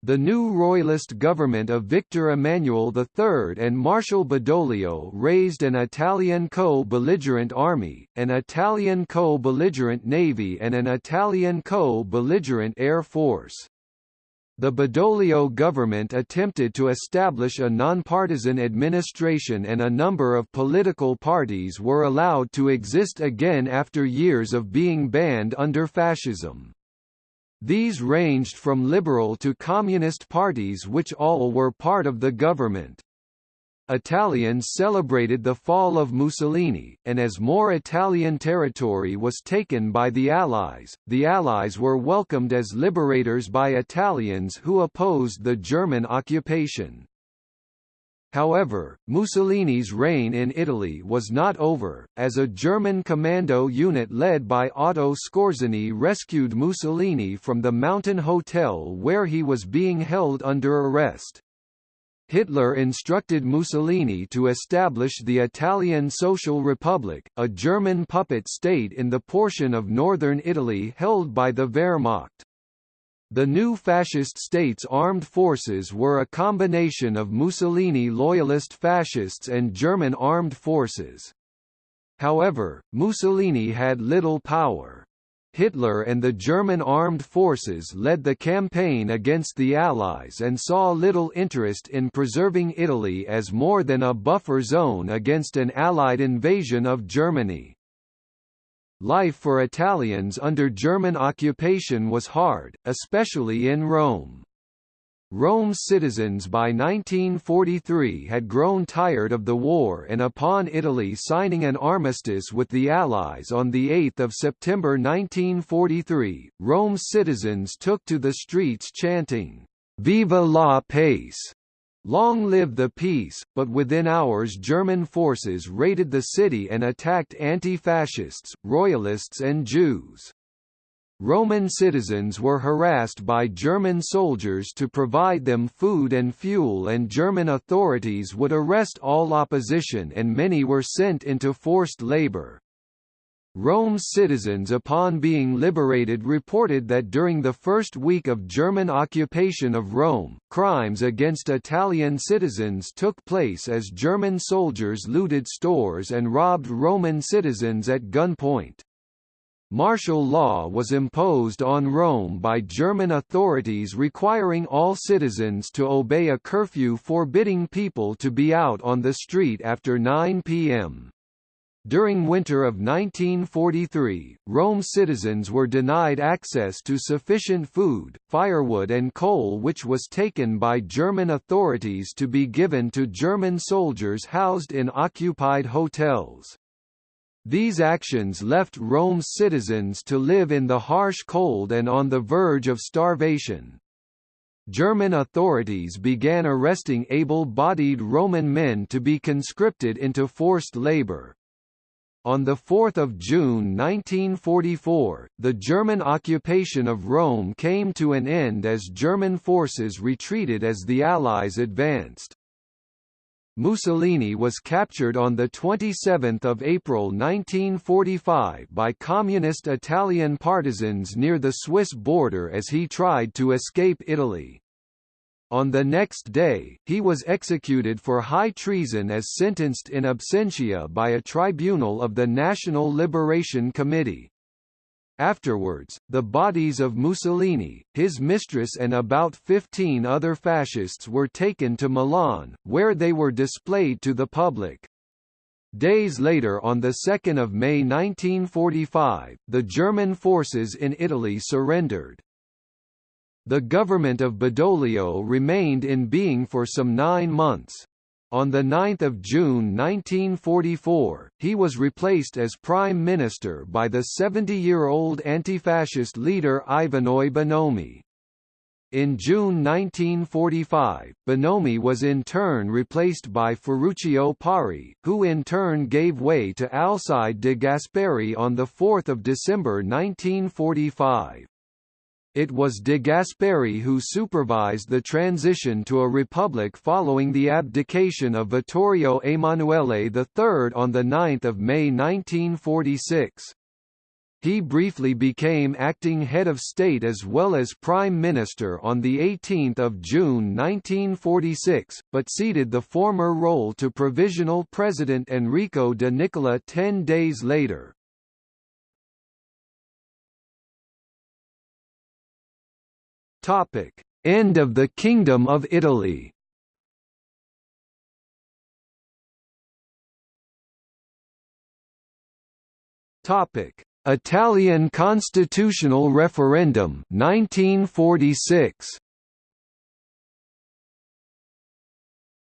The new royalist government of Victor Emmanuel III and Marshal Badoglio raised an Italian co-belligerent army, an Italian co-belligerent navy and an Italian co-belligerent air force. The Badoglio government attempted to establish a nonpartisan administration and a number of political parties were allowed to exist again after years of being banned under fascism. These ranged from liberal to communist parties which all were part of the government. Italians celebrated the fall of Mussolini, and as more Italian territory was taken by the Allies, the Allies were welcomed as liberators by Italians who opposed the German occupation. However, Mussolini's reign in Italy was not over, as a German commando unit led by Otto Skorzeny rescued Mussolini from the mountain hotel where he was being held under arrest. Hitler instructed Mussolini to establish the Italian Social Republic, a German puppet state in the portion of northern Italy held by the Wehrmacht. The new fascist state's armed forces were a combination of Mussolini loyalist fascists and German armed forces. However, Mussolini had little power. Hitler and the German armed forces led the campaign against the Allies and saw little interest in preserving Italy as more than a buffer zone against an Allied invasion of Germany. Life for Italians under German occupation was hard, especially in Rome. Rome's citizens by 1943 had grown tired of the war and upon Italy signing an armistice with the Allies on 8 September 1943, Rome's citizens took to the streets chanting, Viva la pace! Long live the peace, but within hours German forces raided the city and attacked anti-fascists, royalists and Jews. Roman citizens were harassed by German soldiers to provide them food and fuel and German authorities would arrest all opposition and many were sent into forced labor. Rome's citizens upon being liberated reported that during the first week of German occupation of Rome, crimes against Italian citizens took place as German soldiers looted stores and robbed Roman citizens at gunpoint. Martial law was imposed on Rome by German authorities requiring all citizens to obey a curfew forbidding people to be out on the street after 9 p.m. During winter of 1943, Rome citizens were denied access to sufficient food, firewood and coal which was taken by German authorities to be given to German soldiers housed in occupied hotels. These actions left Rome's citizens to live in the harsh cold and on the verge of starvation. German authorities began arresting able-bodied Roman men to be conscripted into forced labor. On 4 June 1944, the German occupation of Rome came to an end as German forces retreated as the Allies advanced. Mussolini was captured on 27 April 1945 by communist Italian partisans near the Swiss border as he tried to escape Italy. On the next day, he was executed for high treason as sentenced in absentia by a tribunal of the National Liberation Committee. Afterwards, the bodies of Mussolini, his mistress and about 15 other fascists were taken to Milan, where they were displayed to the public. Days later on 2 May 1945, the German forces in Italy surrendered. The government of Badoglio remained in being for some nine months. On 9 June 1944, he was replaced as prime minister by the 70-year-old anti-fascist leader Ivanoe Bonomi. In June 1945, Bonomi was in turn replaced by Ferruccio Parri, who in turn gave way to Alcide de Gasperi on 4 December 1945. It was de Gasperi who supervised the transition to a republic following the abdication of Vittorio Emanuele III on 9 May 1946. He briefly became acting head of state as well as prime minister on 18 June 1946, but ceded the former role to provisional president Enrico de Nicola ten days later. Topic: End of the Kingdom of Italy. Topic: Italian constitutional referendum 1946.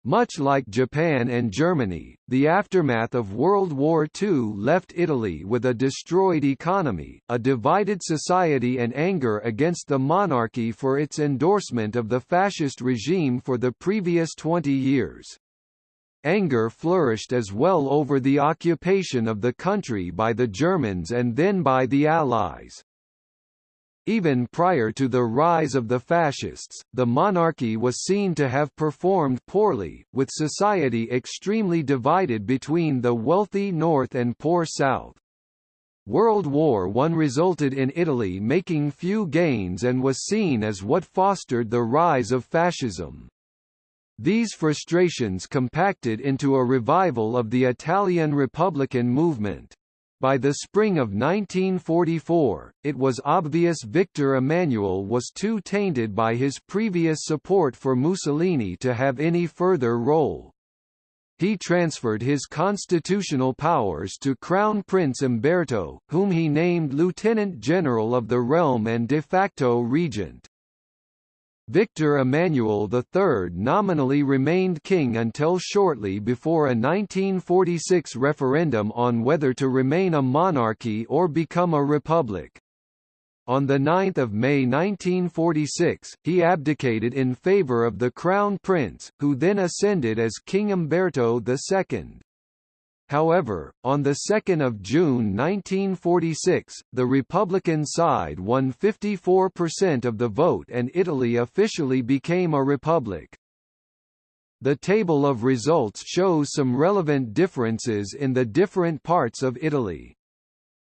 Much like Japan and Germany, the aftermath of World War II left Italy with a destroyed economy, a divided society and anger against the monarchy for its endorsement of the fascist regime for the previous 20 years. Anger flourished as well over the occupation of the country by the Germans and then by the Allies. Even prior to the rise of the fascists, the monarchy was seen to have performed poorly, with society extremely divided between the wealthy north and poor south. World War I resulted in Italy making few gains and was seen as what fostered the rise of fascism. These frustrations compacted into a revival of the Italian Republican movement. By the spring of 1944, it was obvious Victor Emmanuel was too tainted by his previous support for Mussolini to have any further role. He transferred his constitutional powers to Crown Prince Umberto, whom he named Lieutenant General of the realm and de facto regent. Victor Emmanuel III nominally remained king until shortly before a 1946 referendum on whether to remain a monarchy or become a republic. On 9 May 1946, he abdicated in favour of the crown prince, who then ascended as King Umberto II. However, on 2 June 1946, the Republican side won 54% of the vote and Italy officially became a republic. The table of results shows some relevant differences in the different parts of Italy.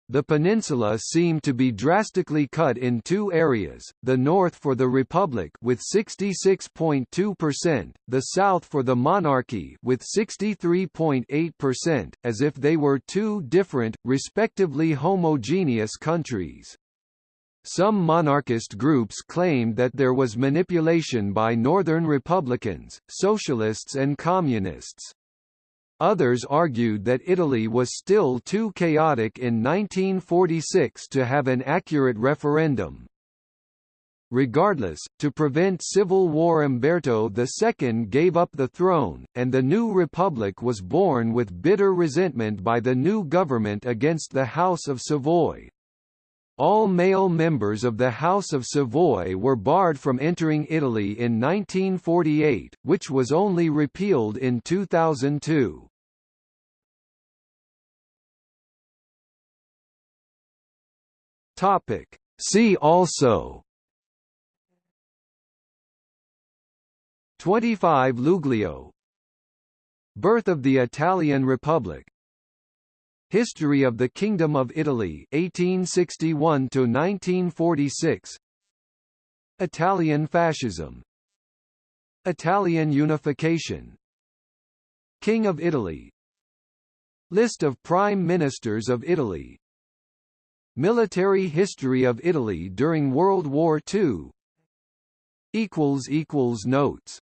The peninsula seemed to be drastically cut in two areas, the north for the Republic with 66.2%, the south for the monarchy with 63.8%, as if they were two different, respectively homogeneous countries. Some monarchist groups claimed that there was manipulation by Northern Republicans, Socialists and Communists. Others argued that Italy was still too chaotic in 1946 to have an accurate referendum. Regardless, to prevent civil war Umberto II gave up the throne, and the new republic was born with bitter resentment by the new government against the House of Savoy. All male members of the House of Savoy were barred from entering Italy in 1948, which was only repealed in 2002. Topic. See also 25 Luglio. Birth of the Italian Republic. History of the Kingdom of Italy 1861 to 1946 Italian fascism. Italian unification. King of Italy. List of Prime Ministers of Italy Military history of Italy during World War II Notes